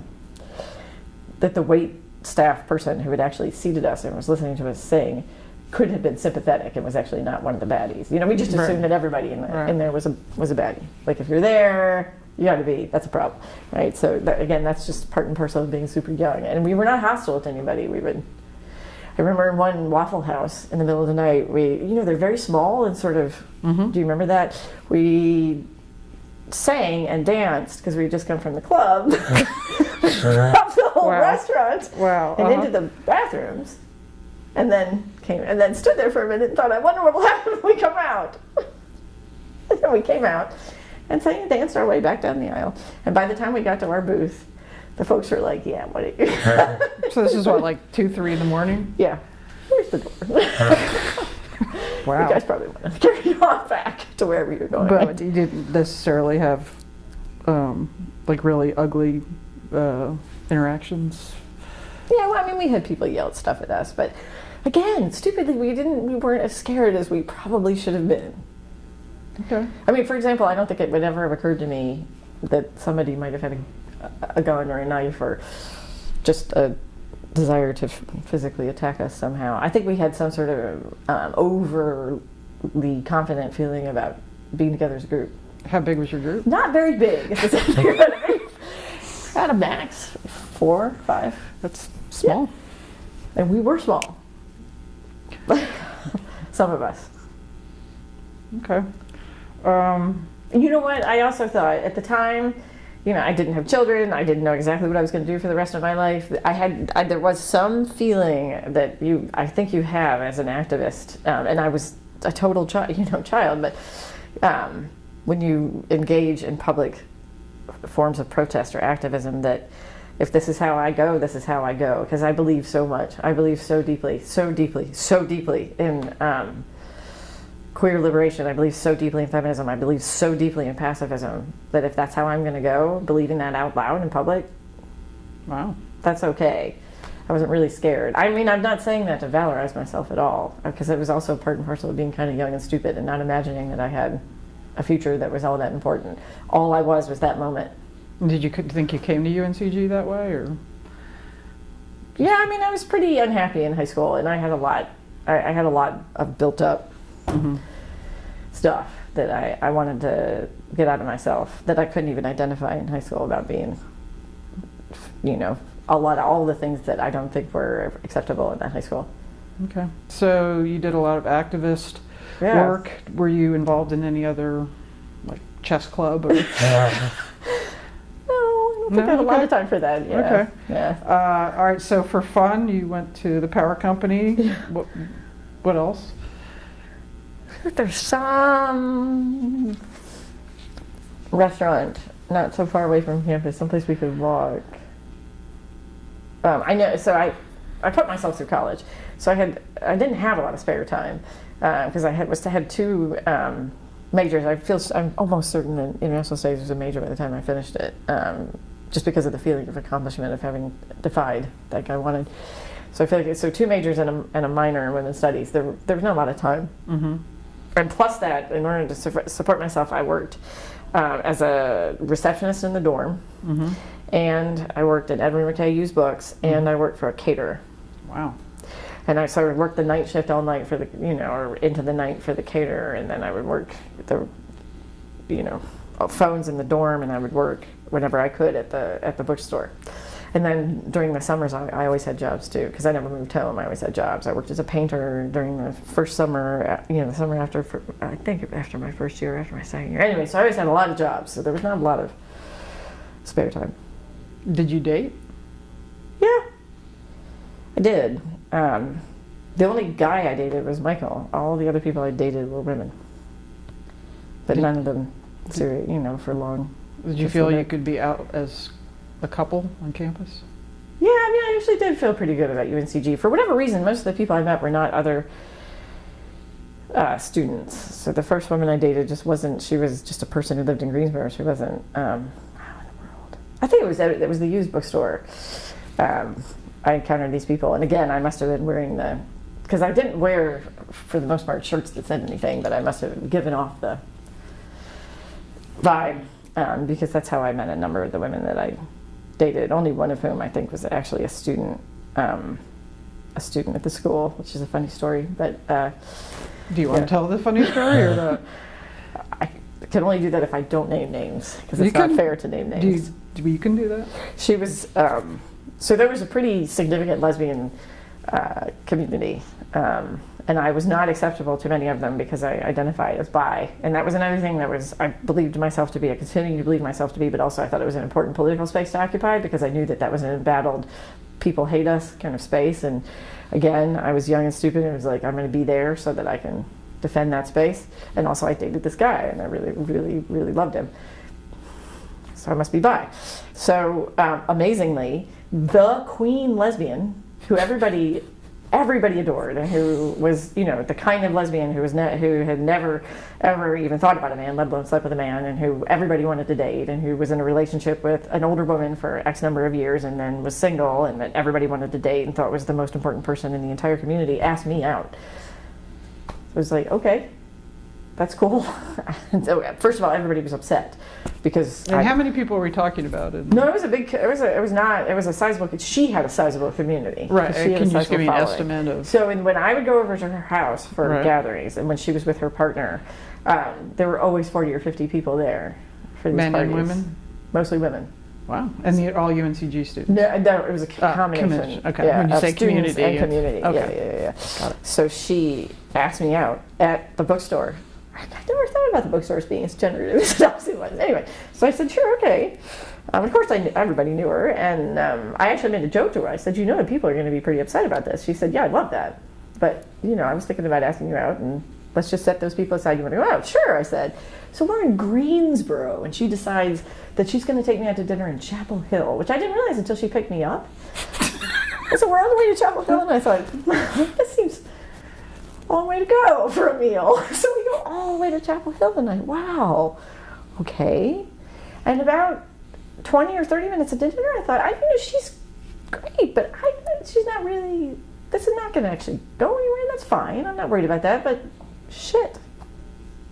that the wait staff person who had actually seated us and was listening to us sing could have been sympathetic and was actually not one of the baddies. You know we just Right. assumed that everybody in, the, Right. in there was a was a baddie. Like if you're there you got to be. That's a problem right? So that, again that's just part and parcel of being super young. And we were not hostile to anybody. We would i remember in one waffle house in the middle of the night we you know they're very small and sort of Mhm. do you remember that? We sang and danced because we had just come from the club (laughs) (laughs) up the whole Wow. restaurant Wow. and uh-huh. into the bathrooms and then came and then stood there for a minute and thought i wonder what will (laughs) happen when we come out and then we came out and sang and danced our way back down the aisle and by the time we got to our booth the folks were like yeah what are you So this is what, like two, three in the morning? yeah where's the door Wow. you guys probably want to (laughs) carry you on back to wherever you're going But you didn't necessarily have um, like really ugly uh, interactions. Yeah, well, I mean, we had people yell stuff at us, but again, stupidly, we didn't. We weren't as scared as we probably should have been. Okay. I mean, for example, I don't think it would ever have occurred to me that somebody might have had a, a gun or a knife or just a desire to f- physically attack us somehow. I think we had some sort of um, overly confident feeling about being together as a group. How big was your group? Not very big. if it's- you know what I mean? At a max, four, five. That's small. And we were small. (laughs) Some of us. Okay. Um, You know what? I also thought at the time, you know, I didn't have children. I didn't know exactly what I was going to do for the rest of my life. I had, I, there was some feeling that you, I think you have as an activist, um, and I was a total child, (laughs) you know, child. But um, when you engage in public forms of protest or activism, that if this is how I go, this is how I go. Because I believe so much. I believe so deeply, so deeply, so deeply in. Um, queer liberation. I believe so deeply in feminism. I believe so deeply in pacifism that if that's how I'm going to go, believing that out loud in public, wow. that's okay. I wasn't really scared. I mean, I'm not saying that to valorize myself at all, uh, because it was also part and parcel of being kind of young and stupid and not imagining that I had a future that was all that important. All I was was that moment. Did you think you came to UNCG that way, or? Yeah, I mean, I was pretty unhappy in high school, and I had a lot. I, I had a lot of built up Mm-hmm. stuff that I, I wanted to get out of myself that I couldn't even identify in high school about being, you know, a lot of all the things that I don't think were acceptable in that high school. Okay. So you did a lot of activist Yeah. work. Were you involved in any other, like chess club or? (laughs) No, I don't think No? I have a lot of time for that. Yeah. Okay. Yeah. Uh, all right. So for fun, you went to the power company. (laughs) What? What else? There's some restaurant not so far away from campus, someplace we could walk. Um, I know. So I, I put myself through college, so I had I didn't have a lot of spare time because I had was had two um, majors. I feel I'm almost certain that international studies was a major by the time I finished it, um, just because of the feeling of accomplishment of having defied like I wanted. So I feel like so two majors and a, and a minor in women's studies. There there was not a lot of time Mm-hmm. And plus that, in order to su- support myself, I worked uh, as a receptionist in the dorm, Mm-hmm. and I worked at Edward McKay Used Books, and I worked for a caterer. Wow. And I sort of worked the night shift all night for the, you know, or into the night for the caterer, and then I would work the, you know, phones in the dorm, and I would work whenever I could at the at the bookstore. And then during the summers, I, I always had jobs too, because I never moved home. I always had jobs. I worked as a painter during the first summer, uh, you know, the summer after, I think after my first year, after my second year. Anyway, so I always had a lot of jobs, so there was not a lot of spare time. Did you date? Yeah, I did. Um, the only guy I dated was Michael. All the other people I dated were women, but none of them, serious, you know, for long. Did you feel you could be out as a couple on campus? Yeah, I mean, I actually did feel pretty good about UNCG. For whatever reason, most of the people I met were not other uh, students. So the first woman I dated just wasn't. She was just a person who lived in Greensboro. She wasn't. Um, how in the world? I think it was it was the used bookstore. Um, I encountered these people, and again, I must have been wearing the because I didn't wear, for the most part, shirts that said anything, but I must have given off the vibe um, because that's how I met a number of the women that I dated. Only one of whom I think was actually a student, um, a student at the school, which is a funny story. But uh, Do you want Yeah. to tell the funny story or the? (laughs) I can only do that if I don't name names because it's not can- fair to name names. Do you, do you can do that? She was um, so there was a pretty significant lesbian uh, community, um, and I was not acceptable to many of them because I identified as bi, and that was another thing that was I believed myself to be, I continue to believe myself to be, but also I thought it was an important political space to occupy because I knew that that was an embattled, people hate us kind of space, and again I was young and stupid, and it was like I'm going to be there so that I can defend that space, and also I dated this guy, and I really, really, really loved him. So I must be bi. So um, amazingly, the queen lesbian, who everybody everybody adored, and who was you know the kind of lesbian who was who had never ever even thought about a man, let alone slept with a man, and who everybody wanted to date, and who was in a relationship with an older woman for X number of years, and then was single, and that everybody wanted to date, and thought was the most important person in the entire community, asked me out. So it was like, okay, that's cool. (laughs) so first of all, everybody was upset because And I- how many people were we talking about? No, it was a big. It was a. It was not. It was a sizable. She had a sizable community. Right. She had a Can you just give me an estimate of? So, and when I would go over to her house for Right. gatherings, and when she was with her partner, um, there were always forty or fifty people there for these Men and parties. women? Mostly women. Wow. And the, all UNCG students? No, no, it was a Ah, combination. commission. Okay. Yeah, When you say community, and community. Okay. Yeah, yeah, yeah. Got it. So she asked me out at the bookstore. I never thought about the bookstores being as generative (laughs) as it was. Anyway, so I said, sure, okay. Um, of course, I knew, everybody knew her, and um, I actually made a joke to her. I said, you know that people are going to be pretty upset about this. She said, yeah, I'd love that. But, you know, I was thinking about asking you out, and let's just set those people aside. You want to go out? Sure, I said. So we're in Greensboro, and she decides that she's going to take me out to dinner in Chapel Hill, which I didn't realize until she picked me up. (laughs) So we're on the way to Chapel Hill, and I thought, (laughs) this seems a long way to go for a meal. So all the way to Chapel Hill, tonight. Wow, okay. And about 20 or 30 minutes into dinner, I thought, I know she's great, but I, she's not really, this is not going to actually go anywhere. That's fine. I'm not worried about that, but shit.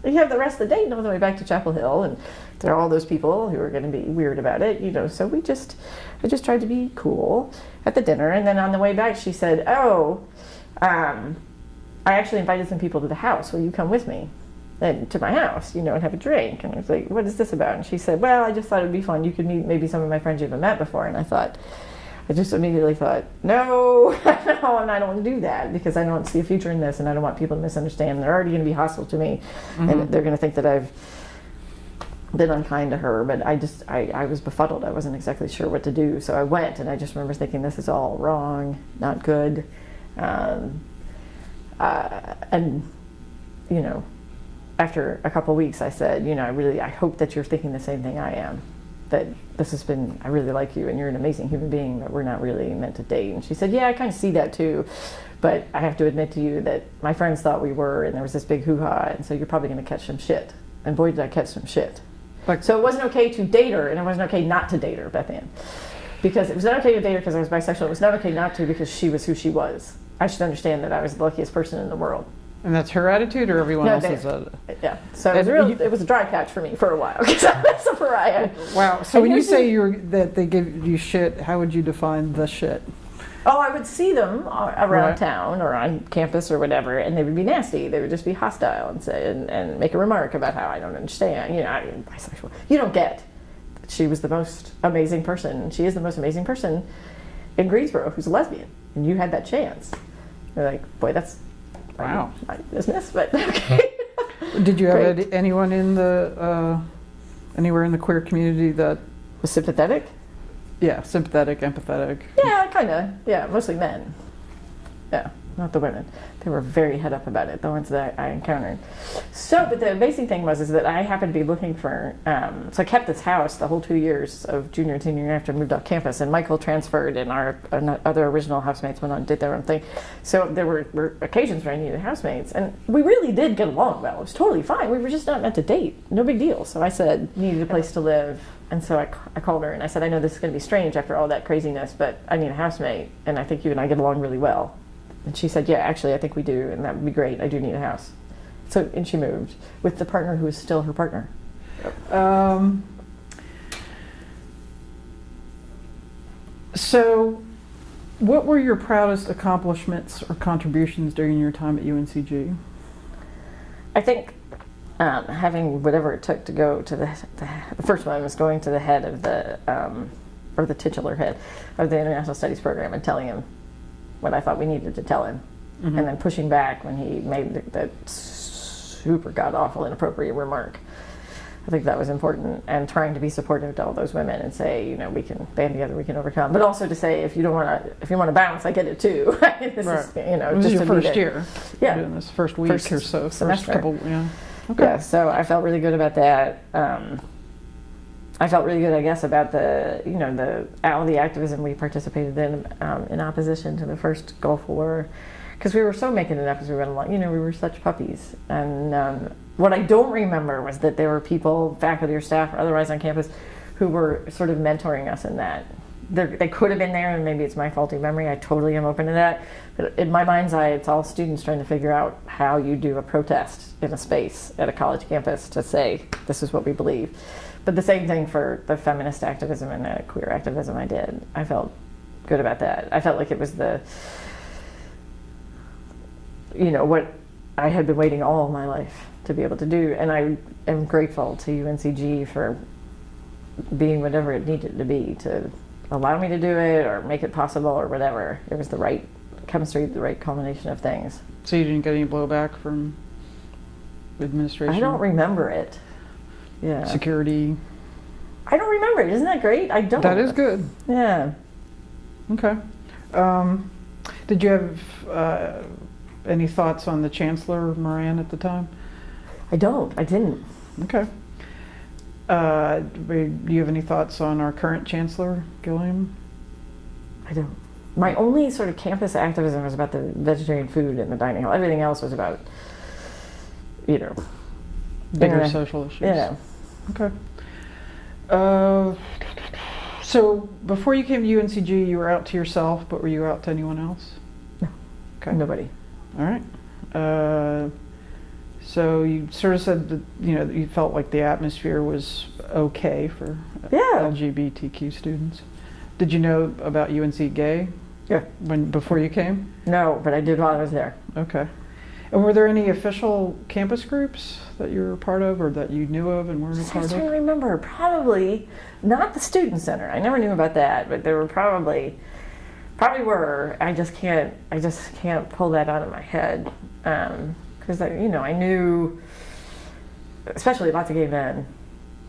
You have the rest of the date on the way back to Chapel Hill, and there are all those people who are going to be weird about it, you know. So we just, I just tried to be cool at the dinner, and then on the way back, she said, "Oh, um, I actually invited some people to the house. Will you come with me?" And to my house, you know, and have a drink. And I was like, "What is this about?" And she said, "Well, I just thought it'd be fun. You could meet maybe some of my friends you haven't met before." And I thought, I just immediately thought, no, (laughs) no, and I don't want to do that because I don't see a future in this, and I don't want people to misunderstand. They're already going to be hostile to me, and they're going to think that I've been unkind to her. But I just, I, I was befuddled. I wasn't exactly sure what to do, so I went, and I just remember thinking, this is all wrong, not good, um, uh, and you know, after a couple weeks, I said, you know, I really, I hope that you're thinking the same thing I am. That this has been, I really like you and you're an amazing human being, but we're not really meant to date. And she said, yeah, I kind of see that too. But I have to admit to you that my friends thought we were, and there was this big hoo ha, and so you're probably going to catch some shit. And boy, did I catch some shit. Like- so it wasn't okay to date her, and it wasn't okay not to date her, Beth Ann. Because it was not okay to date her because I was bisexual. It was not okay not to because she was who she was. I should understand that I was the luckiest person in the world. And that's her attitude or everyone No, else's? they- Yeah, so it was, real, you- it was a dry patch for me for a while (laughs) because I was a pariah. wow. So And when you say you're that they give you shit, how would you define the shit? Oh, I would see them around Right. town or on campus or whatever, and they would be nasty. They would just be hostile and say and, and make a remark about how I don't understand. You know, I'm bisexual. You don't get. She was the most amazing person. She is the most amazing person in Greensboro who's a lesbian, and you had that chance. You're like, boy, that's Wow. my business, but (laughs) okay. Did you have Great. anyone in the uh, anywhere in the queer community that was sympathetic. yeah sympathetic, empathetic? Yeah, kind of. Yeah, mostly men. Yeah, not the women. They were very head up about it, the ones that I encountered. So, but the amazing thing was is that I happened to be looking for. Um, so I kept this house the whole two years of junior and senior year after I moved off campus, and Michael transferred, and our other original housemates went on and did their own thing. So there were, were occasions where I needed housemates, and we really did get along well. It was totally fine. We were just not meant to date. No big deal. So I said, needed a place to live. And so I, I called her and I said, I know this is going to be strange after all that craziness, but I need a housemate, and I think you and I get along really well. And she said, Yeah, actually, I think we do, and that would be great. I do need a house. So, and she moved with the partner who is still her partner. Um, so, what were your proudest accomplishments or contributions during your time at UNCG? I think um, having whatever it took to go to the, the, the first one was going to the head of the, um, or the titular head of the International Studies program and telling him what I thought we needed to tell him. And then pushing back when he made th- that super god awful, inappropriate remark. I think that was important, and trying to be supportive to all those women and say, you know, we can band together, we can overcome. But also to say, if you don't want to, if you want to bounce, I get it too. (laughs) this is, you know, This is just your first year. Yeah. Doing this first week First or so. First semester. couple. Yeah. Okay. Yeah, so I felt really good about that. Um, I felt really good, I guess, about the you know the all the activism we participated in um, in opposition to the first Gulf War, because we were so making it up as we went along. You know, we were such puppies. And um, what I don't remember was that there were people, faculty or staff or otherwise on campus, who were sort of mentoring us in that. There, they could have been there, and maybe it's my faulty memory. I totally am open to that. But in my mind's eye, it's all students trying to figure out how you do a protest in a space at a college campus to say, this is what we believe. But the same thing for the feminist activism and the queer activism I did. I felt good about that. I felt like it was the, you know, what I had been waiting all my life to be able to do. And I am grateful to UNCG for being whatever it needed to be to allow me to do it or make it possible or whatever. It was the right chemistry, the right combination of things. So you didn't get any blowback from administration? I don't remember it. Yeah. Security. I don't remember it. Isn't that great? I don't. That is good. Yeah. Okay. Um, did you have uh, any thoughts on the Chancellor Moran at the time? I don't. I didn't. Okay. Uh, do you have any thoughts on our current Chancellor, Gilliam? I don't. My only sort of campus activism was about the vegetarian food in the dining hall. Everything else was about, you know, Bigger social issues. yeah. Okay. Uh, So before you came to UNCG, you were out to yourself, but were you out to anyone else? No. Okay. Nobody. All right. Uh, so you sort of said that you know that you felt like the atmosphere was okay for Yeah. LGBTQ students. Did you know about UNC Gay Yeah. when before you came? No, but I did while I was there. Okay. And were there any official campus groups that you were part of, or that you knew of and weren't a I part trying to remember. Probably not the student center. I never knew about that, but there were probably, probably were. I just can't. I just can't pull that out of my head because you know I knew, especially lots of gay men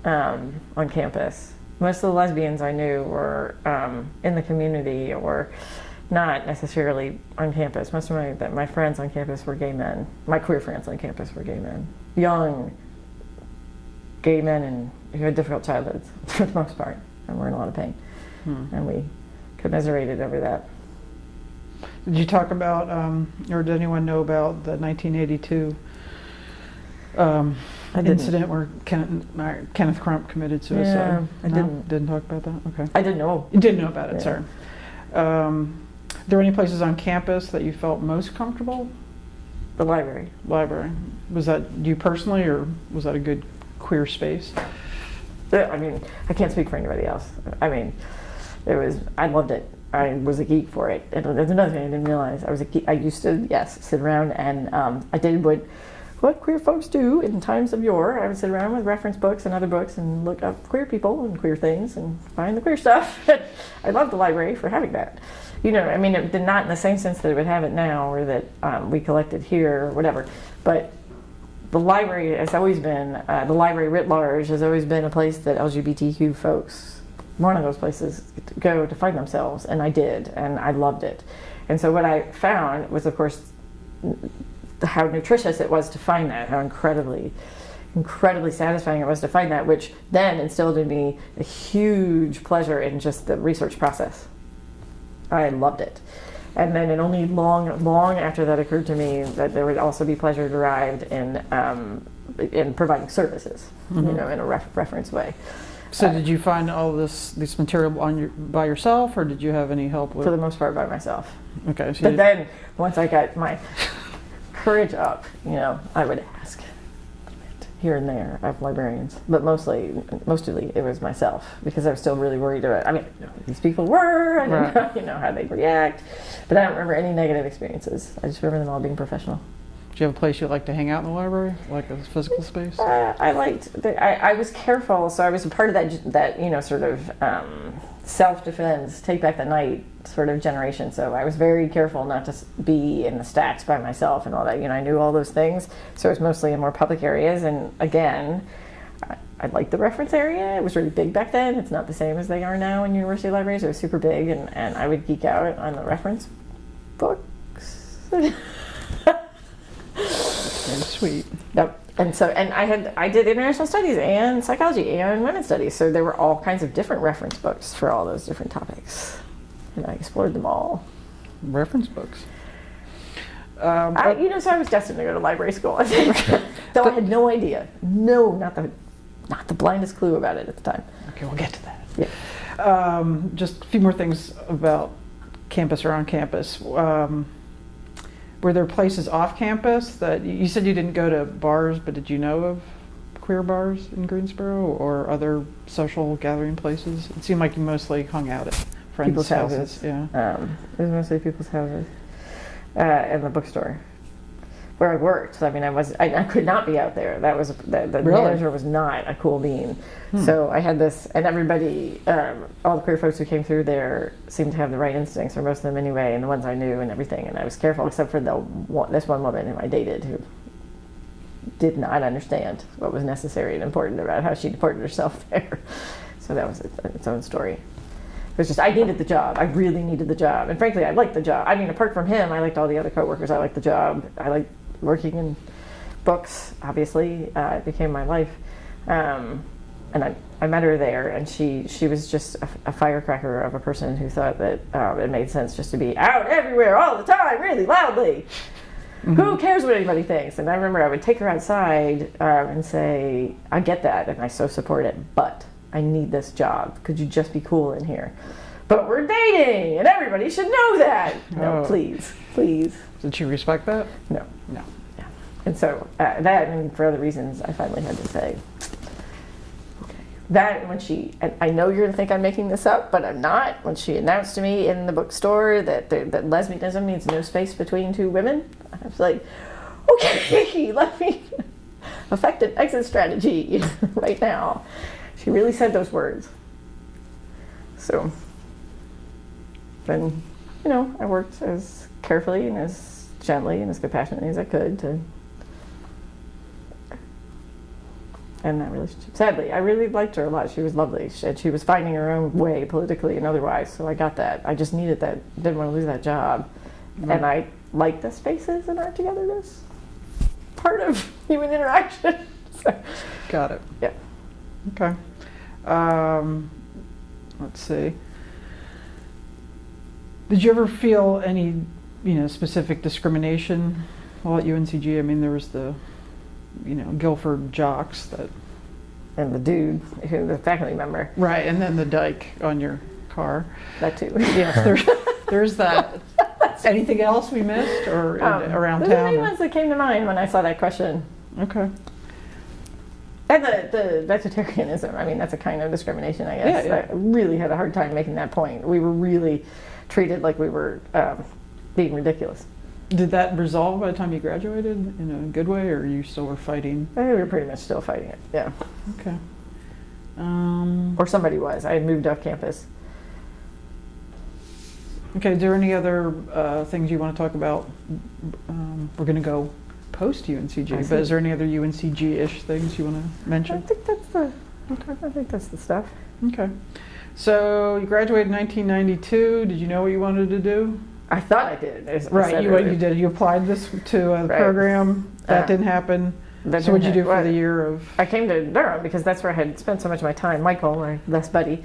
um, on campus. Most of the lesbians I knew were um, in the community or not necessarily on campus. Most of my that my friends on campus were gay men. My queer friends on campus were gay men, young gay men and who had difficult childhoods (laughs) for the most part and were in a lot of pain. Hmm. And we commiserated over that. Did you talk about, um, or did anyone know about the 1982 um, incident where Kenneth, uh, Kenneth Crump committed suicide? Yeah, I No? didn't. Didn't talk about that. Okay. I didn't know. You didn't know about it. Yeah. Sorry. Um, there any places on campus that you felt most comfortable? The library. Library. Was that you personally, or was that a good queer space? I mean, I can't speak for anybody else. I mean, it was, I loved it. I was a geek for it. And there's another thing I didn't realize. I was a geek. I used to, yes, sit around and um, I did what, what queer folks do in times of yore. I would sit around with reference books and other books and look up queer people and queer things and find the queer stuff. (laughs) I love the library for having that. You know, I mean, it did not in the same sense that it would have it now or that um, we collected here or whatever. But the library has always been, uh, the library writ large has always been a place that LGBTQ folks, one of those places, to go to find themselves, and I did, and I loved it. And so what I found was, of course, how nutritious it was to find that, how incredibly, incredibly satisfying it was to find that, which then instilled in me a huge pleasure in just the research process. I loved it. And then it only long, long after that occurred to me that there would also be pleasure derived in um, in providing services, you know, in a ref- reference way. So did you find all this this material on your by yourself, or did you have any help with? For the most part, by myself. okay. So But then once I got my courage up, you know, I would ask here and there of librarians, but mostly, mostly it was myself because I was still really worried about. I mean, these people were, I didn't Right. know, (laughs) you know how they'd react, but I don't remember any negative experiences. I just remember them all being professional. do you have a place you like to hang out in the library, like a physical space? Uh, I liked. The, I, I was careful, so I was a part of that. That you know, sort of um, self-defense, take back the night sort of generation. So I was very careful not to be in the stacks by myself and all that. You know, I knew all those things, so it was mostly in more public areas. And again, I, I liked the reference area. It was really big back then. It's not the same as they are now in university libraries. It was super big, and, and I would geek out on the reference books. (laughs) Very sweet. Yep. And so, and I had, I did international studies and psychology and women's studies. So there were all kinds of different reference books for all those different topics. And I explored them all. Reference books. Um, I, you know, so I was destined to go to library school, I think. (laughs) (laughs) Though I had no idea. No, not the, not the blindest clue about it at the time. okay, we'll get to that. Yeah. Um, just a few more things about campus or on campus. Um, were there places off campus that you said you didn't go to bars, but did you know of queer bars in Greensboro or other social gathering places? It seemed like you mostly hung out at friends' People's houses. Yeah. Um, it was mostly people's houses. Uh, and the bookstore. Where I worked. I mean, I was, I, I could not be out there. That was, the, the Really? manager was not a cool bean. So I had this, and everybody, um, all the queer folks who came through there seemed to have the right instincts, or most of them anyway, and the ones I knew and everything. And I was careful, except for the one, this one woman who I dated who did not understand what was necessary and important about how she deported herself (laughs) there. So that was its, its own story. It was just I needed the job. I really needed the job, and frankly, I liked the job. I mean, apart from him, I liked all the other coworkers. I liked the job. I liked working in books. Obviously, uh, it became my life. Um, and I, I met her there, and she she was just a, a firecracker of a person who thought that uh, it made sense just to be out everywhere all the time, really loudly. Who cares what anybody thinks? And I remember I would take her outside um, and say, "I get that, and I so support it, but." I need this job. Could you just be cool in here? But we're dating, and everybody should know that. No, Oh. please, please, Did she respect that? no. No. And so uh, that, and for other reasons, I finally had to say, okay. That when she, and I know you're gonna think I'm making this up, but I'm not. When she announced to me in the bookstore that that lesbianism means no space between two women, I was like, okay, (laughs) let me affect an exit strategy (laughs) right now. She really said those words. So then, you know, I worked as carefully and as gently and as compassionately as I could to end that relationship. Sadly, I really liked her a lot. She was lovely. She, she was finding her own way politically and otherwise, so I got that. I just needed that, didn't want to lose that job. And I like the spaces and our togetherness. Part of human interaction. (laughs) so, Got it. yeah. Okay. Um, let's see. Did you ever feel any, you know, specific discrimination Well, at UNCG? I mean, there was the, you know, Guilford jocks that. And the dude, who the faculty member, Right, and then the dike on your car. that too. (laughs) Yes, there's, there's that. (laughs) Anything else we missed or in- Um, around those are the town? main or- ones that came to mind when I saw that question. Okay. And the, the vegetarianism, I mean, that's a kind of discrimination, I guess. Yeah, yeah. I really had a hard time making that point. We were really treated like we were um, being ridiculous. Did that resolve by the time you graduated in a good way, or you still were fighting? I think we were pretty much still fighting it, yeah. Okay. Um, Or somebody was. I had moved off campus. okay. Is there any other uh, things you want to talk about? Um, we're going to go post UNCG, but is there any other UNCG-ish things you want to mention? I think that's the, I think that's the stuff. Okay. So you graduated in 1992. Did you know what you wanted to do? I thought I did. I Right. You, what you did. You applied this to a Right. program. That Uh, didn't happen. That so what'd you didn't do for the year of? I came to Durham because that's where I had spent so much of my time. Michael, my best buddy,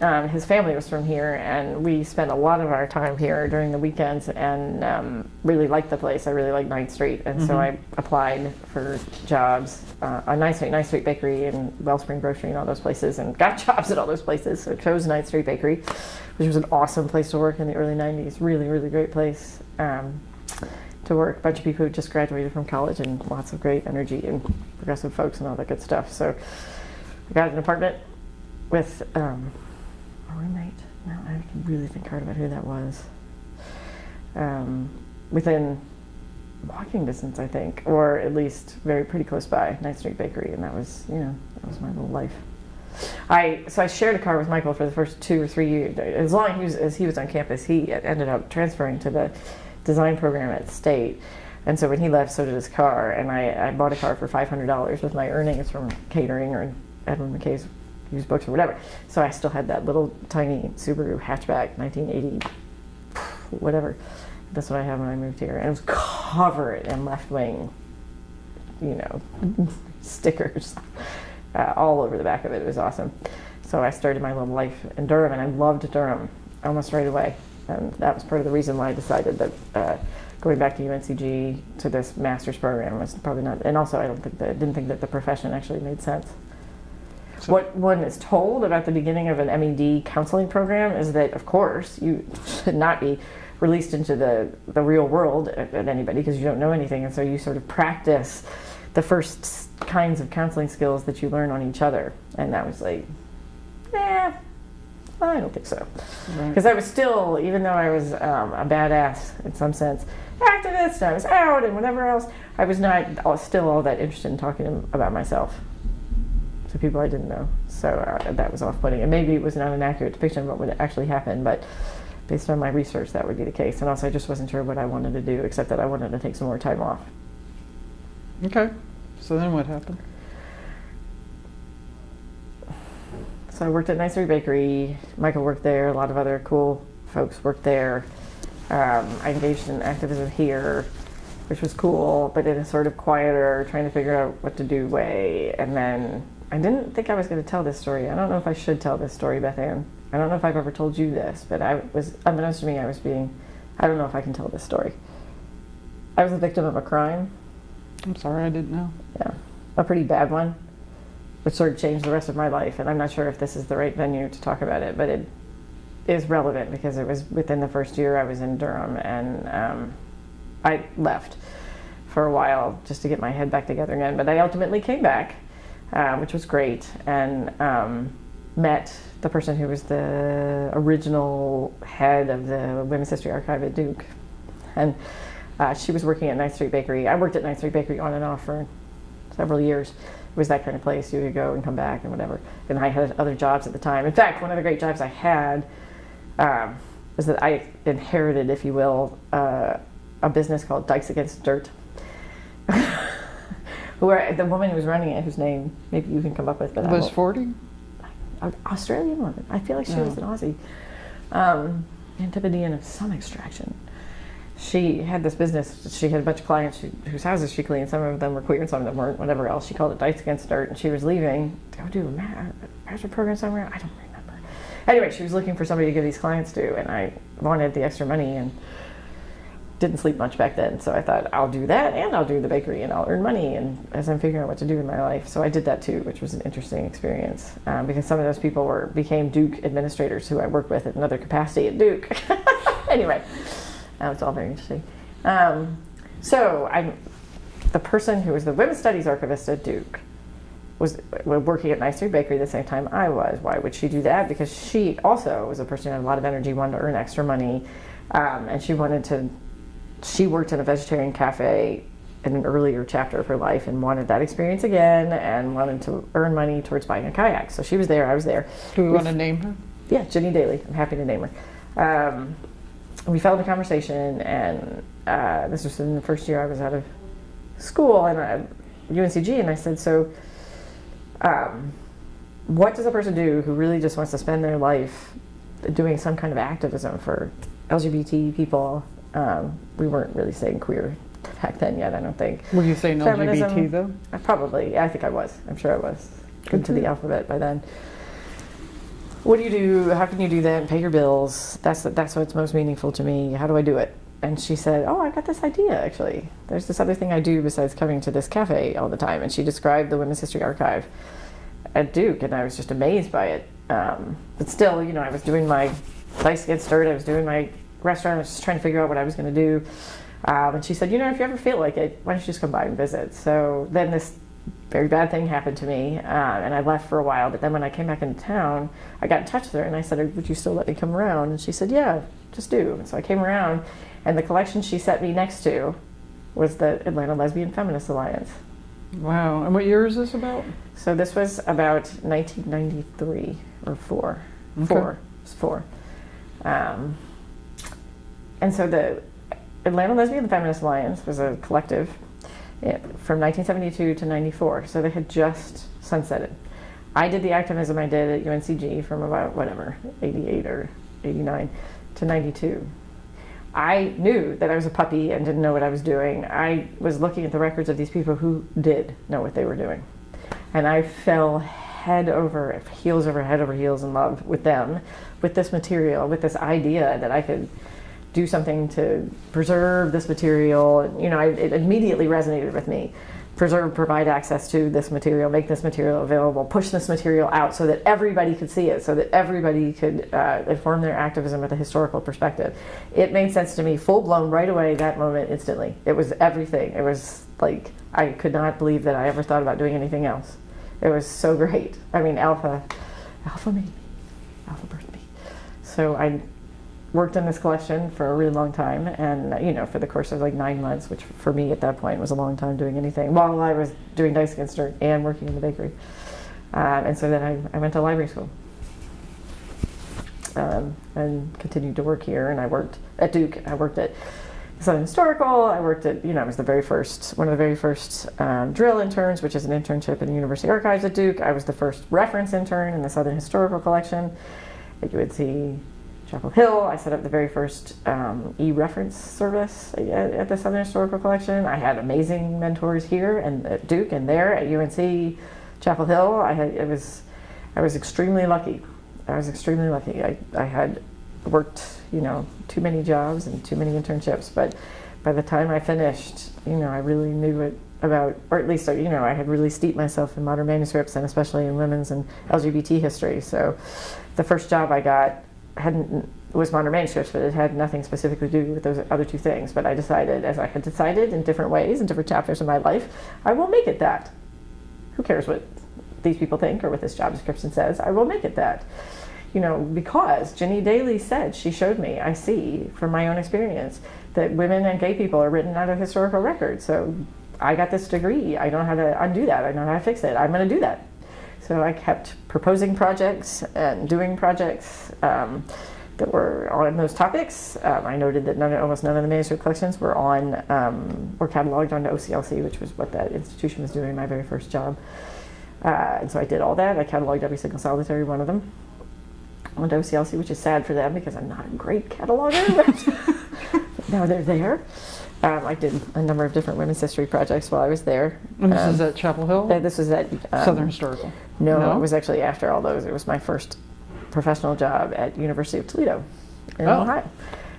um, his family was from here, and we spent a lot of our time here during the weekends and um, really liked the place. I really liked Ninth Street, and so Mhm. I applied for jobs uh, on Ninth Street, Ninth Street Bakery, and Wellspring Grocery, and all those places, and got (laughs) jobs at all those places. So I chose Ninth Street Bakery, which was an awesome place to work in the early '90s. Really, really great place. Um, to work. A bunch of people who just graduated from college and lots of great energy and progressive folks and all that good stuff. So I got an apartment with um, roommate. Now I can really think hard about who that was. Um, within walking distance, I think, or at least very pretty close by, Ninth Street Bakery, and that was, you know, that was my little life. I so I shared a car with Michael for the first two or three years. As long as he was, as he was on campus, he ended up transferring to the design program at State. And so when he left, so did his car. And I, I bought a car for $500 with my earnings from catering or Edward McKay's used books or whatever. So I still had that little tiny Subaru hatchback, 1980, whatever. That's what I had when I moved here. And it was covered in left wing, you know, (laughs) stickers uh, all over the back of it. It was awesome. So I started my little life in Durham, and I loved Durham almost right away. And that was part of the reason why I decided that uh, going back to UNCG to this master's program was probably not. And also, I don't think that didn't think that the profession actually made sense. So- what one is told about the beginning of an MED counseling program is that, of course, you should not be released into the, the real world at, anybody because you don't know anything. And so you sort of practice the first kinds of counseling skills that you learn on each other. And that was like, nah, I don't think so. Right. Because I was still, even though I was um, a badass in some sense, activist, and I was out and whatever else, I was not all, still all that interested in talking about myself to people I didn't know. So uh, that was off putting. And maybe it was not an accurate depiction of what would actually happen, but based on my research, that would be the case. And also, I just wasn't sure what I wanted to do, except that I wanted to take some more time off. Okay. So then what happened? So I worked at Ninth Street Bakery. Michael worked there. A lot of other cool folks worked there. Um, I engaged in activism here, which was cool, but in a sort of quieter, trying to figure out what to do way. And then I didn't think I was going to tell this story. I don't know if I should tell this story, Beth Ann. I don't know if I've ever told you this, but I was, unbeknownst to me, I was being, I don't know if I can tell this story. I was a victim of a crime, I'm sorry, I didn't know. yeah, a pretty bad one. which sort of changed the rest of my life. And I'm not sure if this is the right venue to talk about it, but it is relevant because it was within the first year I was in Durham and um, I left for a while just to get my head back together again. But I ultimately came back, uh, which was great, and um, met the person who was the original head of the Women's History Archive at Duke. And uh, she was working at Ninth Street Bakery. I worked at Ninth Street Bakery on and off for several years. It was that kind of place you could go and come back and whatever. And I had other jobs at the time. In fact, one of the great jobs I had um, was that I inherited, if you will, uh, a business called Dykes Against Dirt. (laughs) Where the woman who was running it, whose name maybe you can come up with, but Was 40? Australian woman. I feel like she was an Aussie, um, Antipodean of some extraction. She had this business. She had a bunch of clients who, whose houses she cleaned. Some of them were queer, and some of them weren't. Whatever else, she called it Dice Against Dirt, and she was leaving to go do a ma- master program somewhere. I don't remember. Anyway, she was looking for somebody to give these clients to, and I wanted the extra money and didn't sleep much back then. So I thought I'll do that and I'll do the bakery and I'll earn money. And as I'm figuring out what to do in my life, so I did that too, which was an interesting experience um, because some of those people were became Duke administrators who I worked with in another capacity at Duke. (laughs) anyway, that was all very interesting. Um, so I'm the person who was the women's studies archivist at Duke was working at Nice Bakery the same time I was. Why would she do that? Because she also was a person who had a lot of energy, wanted to earn extra money, um, and she wanted to. She worked in a vegetarian cafe in an earlier chapter of her life and wanted that experience again and wanted to earn money towards buying a kayak. So she was there. I was there. Do we want to name her? Yeah, Ginny Daly. I'm happy to name her. Um, we fell into conversation, and uh, this was in the first year I was out of school and I, UNCG, and I said, so um, what does a person do who really just wants to spend their life doing some kind of activism for LGBT people? Um, we weren't really saying queer (laughs) back then yet, I don't think. Were you saying Feminism. LGBT though? I probably, I think I was. I'm sure I was. Good to the alphabet by then. What do you do? How can you do that and pay your bills? That's that's what's most meaningful to me. How do I do it? And she said, "Oh, I got this idea. Actually, there's this other thing I do besides coming to this cafe all the time." And she described the Women's History Archive at Duke, and I was just amazed by it. Um, but still, you know, I was doing my dice against dirt. I was doing my restaurant. I was just trying to figure out what I was going to do. Um, and she said, you know, if you ever feel like it, why don't you just come by and visit? So then this very bad thing happened to me, uh, and I left for a while. But then when I came back into town, I got in touch with her, and I said, would you still let me come around? And she said, yeah, just do. And so I came around, and the collection she set me next to was the Atlanta Lesbian Feminist Alliance. Wow. And what year is this about? So this was about 1993 or four. Okay. Four. It was four. Um, and so the Atlanta Lesbian Feminist Alliance was a collective eh, from 1972 to 94. So they had just sunsetted. I did the activism I did at UNCG from about whatever, 88 or 89 to 92. I knew that I was a puppy and didn't know what I was doing. I was looking at the records of these people who did know what they were doing. And I fell head over, heels over head over heels in love with them, with this material, with this idea that I could do something to preserve this material. You know, I, it immediately resonated with me. Preserve, provide access to this material, make this material available, push this material out so that everybody could see it, so that everybody could uh, inform their activism with a historical perspective. It made sense to me full blown right away, that moment, instantly. It was everything. It was like, I could not believe that I ever thought about doing anything else. It was so great. I mean, Alpha, Alpha made me. Alpha birthed me. So I worked in this collection for a really long time. And you know for the course of like nine months which for me at that point was a long time doing anything while i was doing dice against dirt and working in the bakery. Um, and so then I, I went to library school. Um, and continued to work here. And i worked at duke. I worked at Southern Historical. I worked at, you know, I was the very first, one of the very first um, drill interns, which is an internship in the University Archives at Duke. I was the first reference intern in the Southern Historical Collection. At UNC Chapel Hill. I set up the very first um, e-reference service at, at the Southern Historical Collection. I had amazing mentors here and at Duke and there at UNC Chapel Hill. I had it was I was extremely lucky. I was extremely lucky. I, I had worked, you know, too many jobs and too many internships, but by the time I finished, you know, I really knew what about, or at least, you know, I had really steeped myself in modern manuscripts and especially in women's and LGBT history. So the first job I got hadn't was modern manuscripts, but it had nothing specifically to do with those other two things. But I decided, as I had decided in different ways in different chapters of my life, I will make it that. Who cares what these people think or what this job description says? I will make it that. You know, because Ginny Daly said, she showed me, I see from my own experience, that women and gay people are written out of historical records. So I got this degree. I don't know how to undo that. I don't know how to fix it. I'm going to do that. So I kept proposing projects and doing projects um, that were on those topics. Um, I noted that none, almost none of the manuscript collections were on um, cataloged onto OCLC, which was what that institution was doing in my very first job. Uh, and so I did all that. I cataloged every single solitary one of them onto OCLC, which is sad for them because I'm not a great cataloger. But (laughs) now they're there. Um, I did a number of different women's history projects while I was there. And this Um, is at Chapel Hill? uh, this was at um, Southern Historical? No, No? it was actually after all those. It was my first professional job at University of Toledo in Oh. Ohio,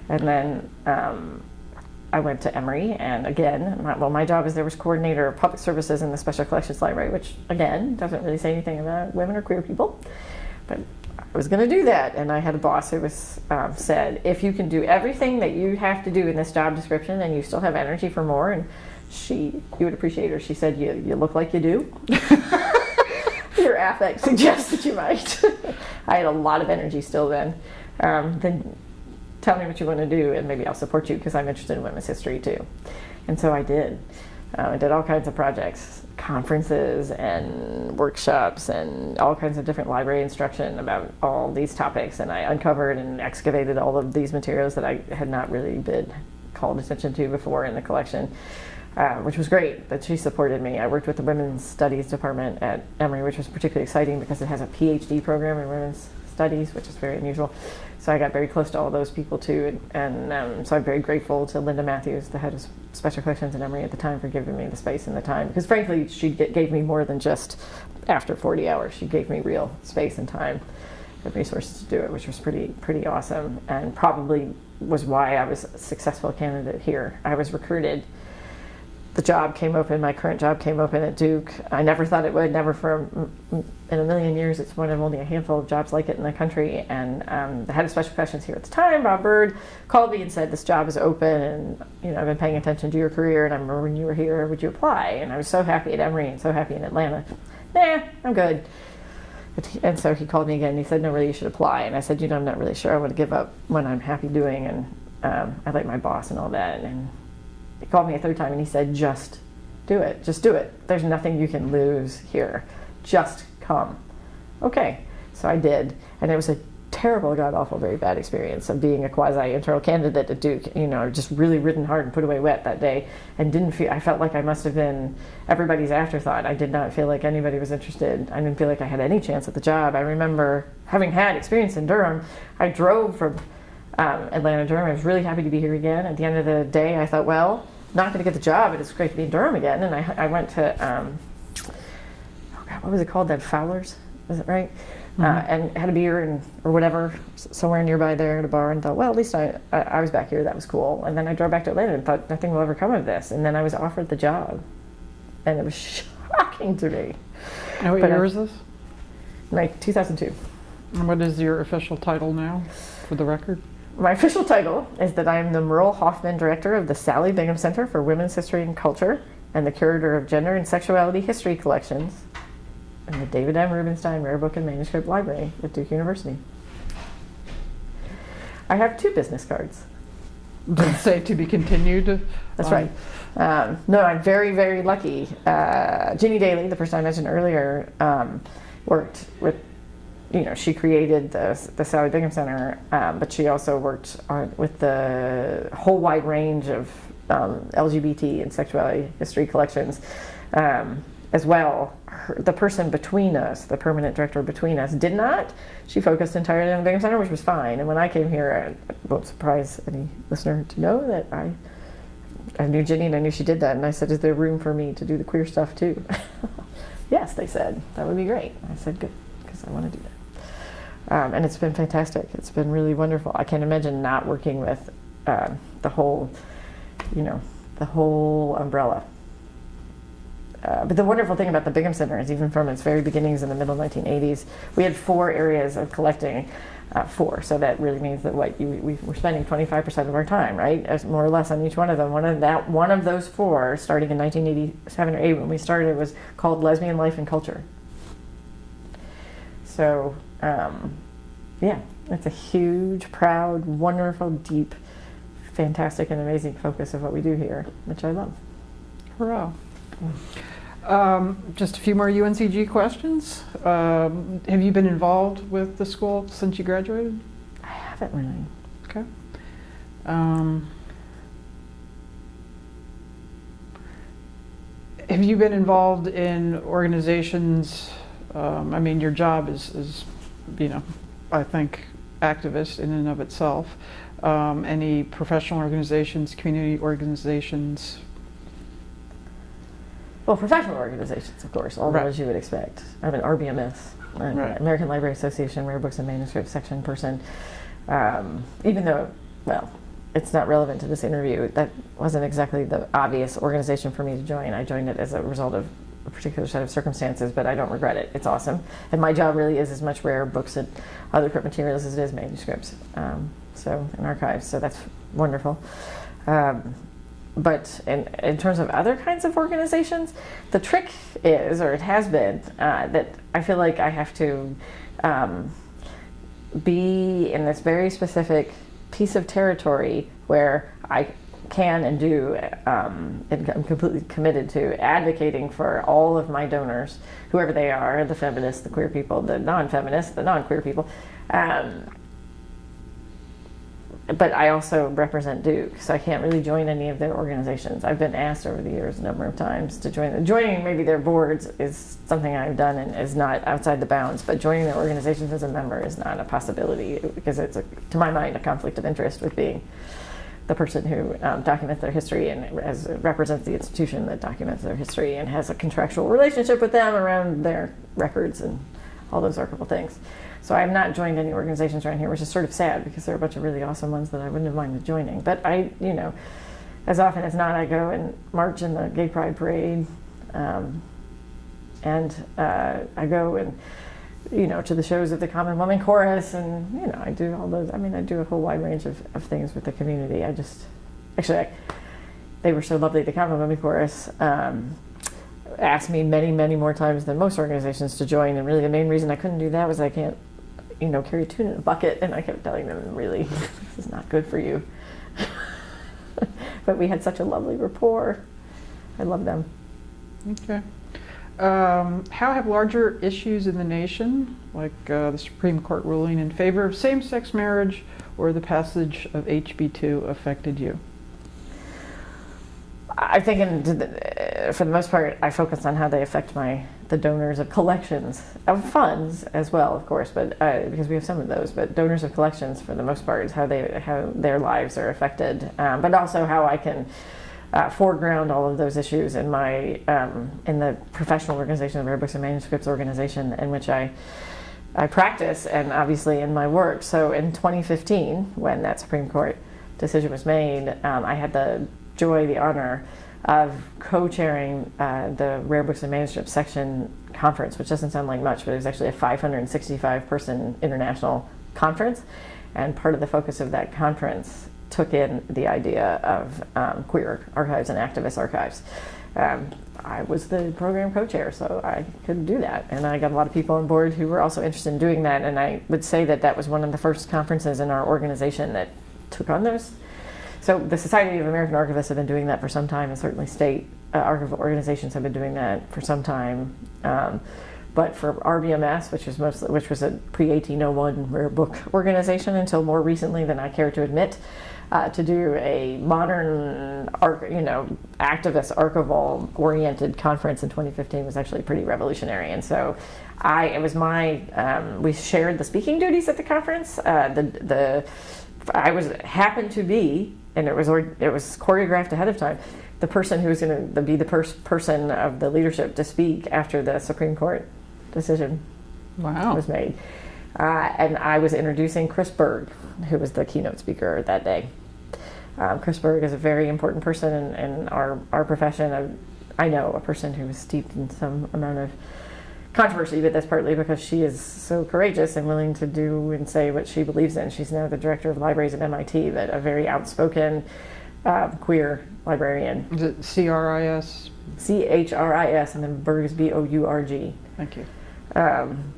and then um, I went to Emory. And again, my, well, my job is there was coordinator of public services in the Special Collections Library, which again doesn't really say anything about women or queer people, but I was going to do that. And I had a boss who was um, said, if you can do everything that you have to do in this job description, and you still have energy for more, and she, you would appreciate her. She said, you, you look like you do. (laughs) Your affect suggests that you might. (laughs) I had a lot of energy still then. Um, then tell me what you want to do, and maybe I'll support you because I'm interested in women's history too. And so I did. Uh, I did all kinds of projects, conferences and workshops, and all kinds of different library instruction about all these topics. And I uncovered and excavated all of these materials that I had not really been called attention to before in the collection uh, which was great that she supported me. I worked with the Women's Studies Department at Emory, which was particularly exciting because it has a PhD program in women's studies, which is very unusual. So I got very close to all those people too, and, and um, so I'm very grateful to Linda Matthews, the head of special collections at Emory at the time, for giving me the space and the time. Because frankly, she gave me more than just after 40 hours. She gave me real space and time and resources to do it, which was pretty pretty awesome, and probably was why I was a successful candidate here. I was recruited the job came open, my current job came open at Duke. I never thought it would, never for in a million years. It's one of only a handful of jobs like it in the country. And um, the head of special questions here at the time, Bob Byrd, called me and said, This job is open, and you know, I've been paying attention to your career, and I remember when you were here, would you apply? And I was so happy at Emory and so happy in Atlanta. Nah, I'm good. And so he called me again and he said, No, really, you should apply. And I said, You know, I'm not really sure I want to give up what I'm happy doing. And um, I like my boss and all that. And he called me a third time and he said, just do it. Just do it. There's nothing you can lose here. Just come. Okay. So I did. And it was a terrible, god awful, very bad experience of being a quasi internal candidate at Duke. You know, just really ridden hard and put away wet that day and didn't feel, I felt like I must have been everybody's afterthought. I did not feel like anybody was interested. I didn't feel like I had any chance at the job. I remember having had experience in Durham, I drove from um, Atlanta, Durham. I was really happy to be here again. At the end of the day, I thought, well, not going to get the job, but it's great to be in Durham again. And I, I went to, um, oh God, what was it called? That Fowler's, is it right? Uh, and had a beer and or whatever somewhere nearby there at a bar, and thought, well, at least I, I I was back here. That was cool. And then I drove back to Atlanta and thought nothing will ever come of this. And then I was offered the job, and it was (laughs) shocking to me. And what But I- year is this? Like 2002. And what is your official title now, for the record? My official title is that I am the Merle Hoffman Director of the Sallie Bingham Center for Women's History and Culture and the Curator of Gender and Sexuality History Collections in the David M. Rubenstein Rare Book and Manuscript Library at Duke University. I have two business cards. It say to be continued? That's Um, right. Um, no, I'm very, very lucky. Uh, Ginny Daly, the person I mentioned earlier, um, worked with, you know, she created the, the Sallie Bingham Center, um, but she also worked on, with the whole wide range of um, LGBT and sexuality history collections um, as well. Her, the person between us, the permanent director between us, did not. She focused entirely on the Bingham Center, which was fine. And when I came here, I won't surprise any listener to know that I I knew Ginny and I knew she did that. And I said, Is there room for me to do the queer stuff too? (laughs) yes, they said. That would be great. I said, Good, because I want to do that. Um, and it's been fantastic. It's been really wonderful. I can't imagine not working with uh, the whole, you know, the whole umbrella. uh, but the wonderful thing about the Bingham Center is even from its very beginnings in the middle 1980s, we had four areas of collecting. Uh, four, so that really means that what you, we, we're spending 25% of our time, right, as more or less on each one of them. One of that, one of those four, starting in 1987 or 8 when we started, was called Lesbian Life and Culture. So, um, yeah, it's a huge, proud, wonderful, deep, fantastic, and amazing focus of what we do here, which I love. Hurrah. Um, just a few more UNCG questions. Um, have you been involved with the school since you graduated? I haven't really. Okay. Um, have you been involved in organizations? Um, I mean, your job is, is, you know, I think activist in and of itself. Um, any professional organizations, community organizations? Well, professional organizations, of course, all Right. those you would expect. I'm an RBMS, Right. American Library Association Rare Books and Manuscripts section person. Um, even though, well, it's not relevant to this interview, that wasn't exactly the obvious organization for me to join. I joined it as a result of particular set of circumstances, but I don't regret it. It's awesome. And my job really is as much rare books and other print materials as it is manuscripts. Um, so, and archives. So that's wonderful. Um, but in, in terms of other kinds of organizations, the trick is, or it has been, uh, that I feel like I have to um, be in this very specific piece of territory where I can and do, um, and I'm completely committed to advocating for all of my donors, whoever they are the feminists, the queer people, the non feminists, the non queer people. Um, but I also represent Duke, so I can't really join any of their organizations. I've been asked over the years a number of times to join. Joining maybe their boards is something I've done and is not outside the bounds, but joining their organizations as a member is not a possibility because it's, a, to my mind, a conflict of interest with being the person who um, documents their history and as represents the institution that documents their history and has a contractual relationship with them around their records and all those archival things. So I've not joined any organizations around here, which is sort of sad because there are a bunch of really awesome ones that I wouldn't have minded joining. But I, you know, as often as not, I go and march in the Gay Pride Parade, um, and uh, I go and you know to the shows of the Common Woman Chorus, and you know I do all those. I mean, I do a whole wide range of, of things with the community. I just actually, I, they were so lovely. The Common Women Chorus. Um, asked me many, many more times than most organizations to join, and really the main reason I couldn't do that was I can't you know, carry a tune in a bucket, and I kept telling them, really, (laughs) this is not good for you. (laughs) but we had such a lovely rapport. I love them. Okay. Um, how have larger issues in the nation, like uh, the Supreme Court ruling in favor of same-sex marriage or the passage of HB2, affected you? I think, for the most part, I focus on how they affect my the donors of collections of funds as well, of course, but uh, because we have some of those. But donors of collections, for the most part, is how they how their lives are affected, um, but also how I can uh, foreground all of those issues in my um, in the professional organization, the Rare Books and Manuscripts organization, in which I. I practice and obviously in my work. So in 2015, when that Supreme Court decision was made, um, I had the joy, the honor of co-chairing uh, the Rare Books and Manuscripts section conference, which doesn't sound like much, but it was actually a 565 person international conference. And part of the focus of that conference took in the idea of um, queer archives and activist archives. Um, I was the program co-chair, so I could do that. And I got a lot of people on board who were also interested in doing that. And I would say that that was one of the first conferences in our organization that took on those so the Society of American Archivists have been doing that for some time, and certainly state uh, archival organizations have been doing that for some time. Um, but for RBMS, which was mostly, which was a pre-1801 rare book organization until more recently than I care to admit, uh, to do a modern, you know, activist archival oriented conference in 2015 was actually pretty revolutionary. And so, I it was my um, we shared the speaking duties at the conference. Uh, the the I was happened to be and it was it was choreographed ahead of time. The person who was going to be the pers- person of the leadership to speak after the Supreme Court decision Wow. was made, uh, and I was introducing Chris Bourg, who was the keynote speaker that day. Um, Chris Bourg is a very important person in, in our our profession, I know a person who is steeped in some amount of controversy, but that's partly because she is so courageous and willing to do and say what she believes in. She's now the director of libraries at MIT, but a very outspoken uh, queer librarian. Is it C-R-I-S? C H R I S and then Bourg is B O U R G. Thank you. Um,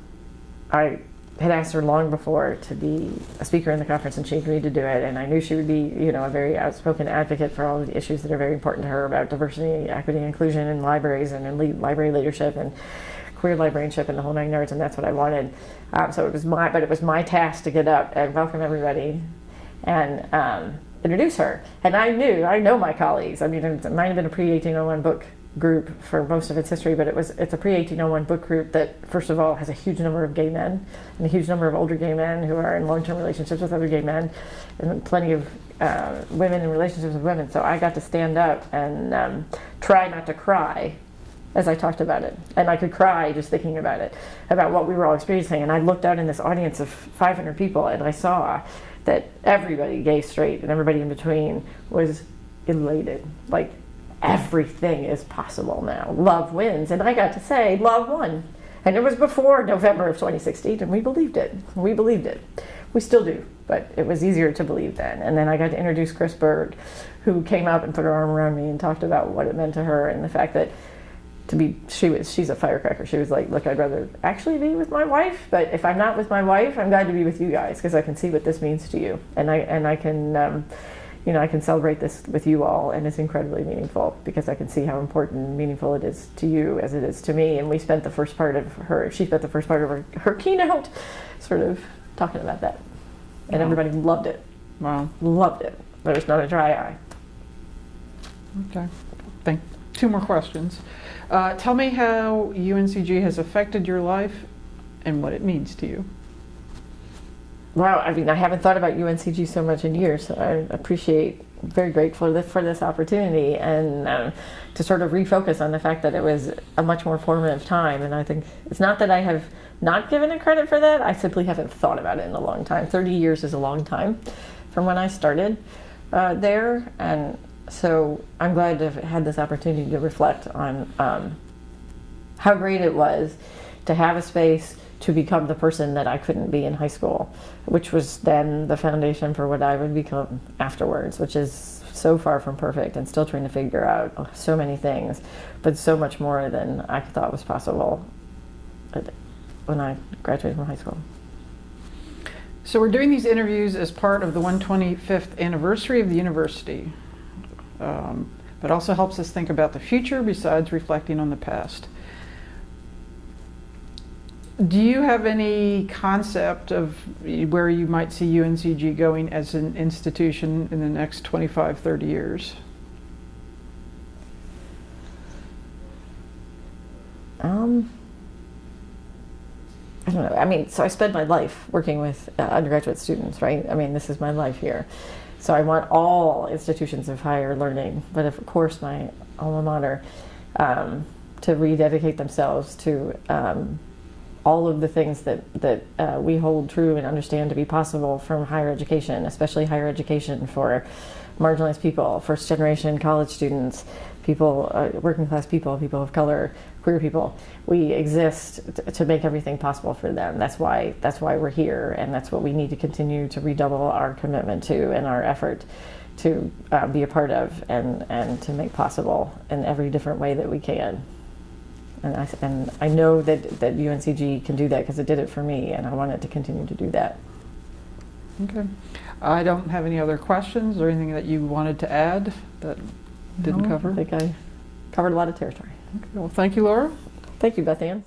I had asked her long before to be a speaker in the conference, and she agreed to do it. And I knew she would be, you know, a very outspoken advocate for all of the issues that are very important to her about diversity, equity, inclusion in libraries and in library leadership and queer librarianship and the whole nine yards. And that's what I wanted. Um, so it was my, but it was my task to get up and welcome everybody and um, introduce her. And I knew, I know my colleagues. I mean, it might have been a pre 1801 book group for most of its history, but it was it's a pre 1801 book group that first of all has a huge number of gay men and a huge number of older gay men who are in long term relationships with other gay men, and plenty of uh, women in relationships with women. So I got to stand up and um, try not to cry as I talked about it. And I could cry just thinking about it, about what we were all experiencing. And I looked out in this audience of 500 people and I saw that everybody, gay, straight, and everybody in between, was elated. Like everything is possible now. Love wins. And I got to say, love won. And it was before November of 2016, and we believed it. We believed it. We still do, but it was easier to believe then. And then I got to introduce Chris Bourg, who came up and put her arm around me and talked about what it meant to her and the fact that to be she was she's a firecracker she was like look i'd rather actually be with my wife but if i'm not with my wife i'm glad to be with you guys because i can see what this means to you and i and i can um, you know i can celebrate this with you all and it's incredibly meaningful because i can see how important and meaningful it is to you as it is to me and we spent the first part of her she spent the first part of her, her keynote sort of talking about that and Wow. everybody loved it Wow. loved it there was not a dry eye Okay. Thank. Two more questions. Uh, tell me how UNCG has affected your life and what it means to you. Wow, I mean, I haven't thought about UNCG so much in years. So I appreciate, very grateful for this, opportunity and um, to sort of refocus on the fact that it was a much more formative time. And I think it's not that I have not given it credit for that, I simply haven't thought about it in a long time. 30 years is a long time from when I started uh, there. And so I'm glad to have had this opportunity to reflect on um, how great it was to have a space to become the person that I couldn't be in high school, which was then the foundation for what I would become afterwards, which is so far from perfect and still trying to figure out so many things, but so much more than I thought was possible when I graduated from high school. So we're doing these interviews as part of the 125th anniversary of the university, um, but also helps us think about the future besides reflecting on the past. Do you have any concept of where you might see UNCG going as an institution in the next 25, 30 years? Um, I don't know. I mean, so I spend my life working with uh, undergraduate students, right? I mean, this is my life here. So I want all institutions of higher learning, but of course, my alma mater, um, to rededicate themselves to um, all of the things that that uh, we hold true and understand to be possible from higher education, especially higher education for marginalized people, first generation college students, people, uh, working class people, people of color, queer people. We exist to make everything possible for them. That's why that's why we're here, and that's what we need to continue to redouble our commitment to and our effort to uh, be a part of and and to make possible in every different way that we can. And I, and I know that, that UNCG can do that because it did it for me, and I want it to continue to do that. Okay. I don't have any other questions or anything that you wanted to add that didn't No, cover. I think I covered a lot of territory. Okay, Well, thank you, Laura. Thank you, Beth Ann.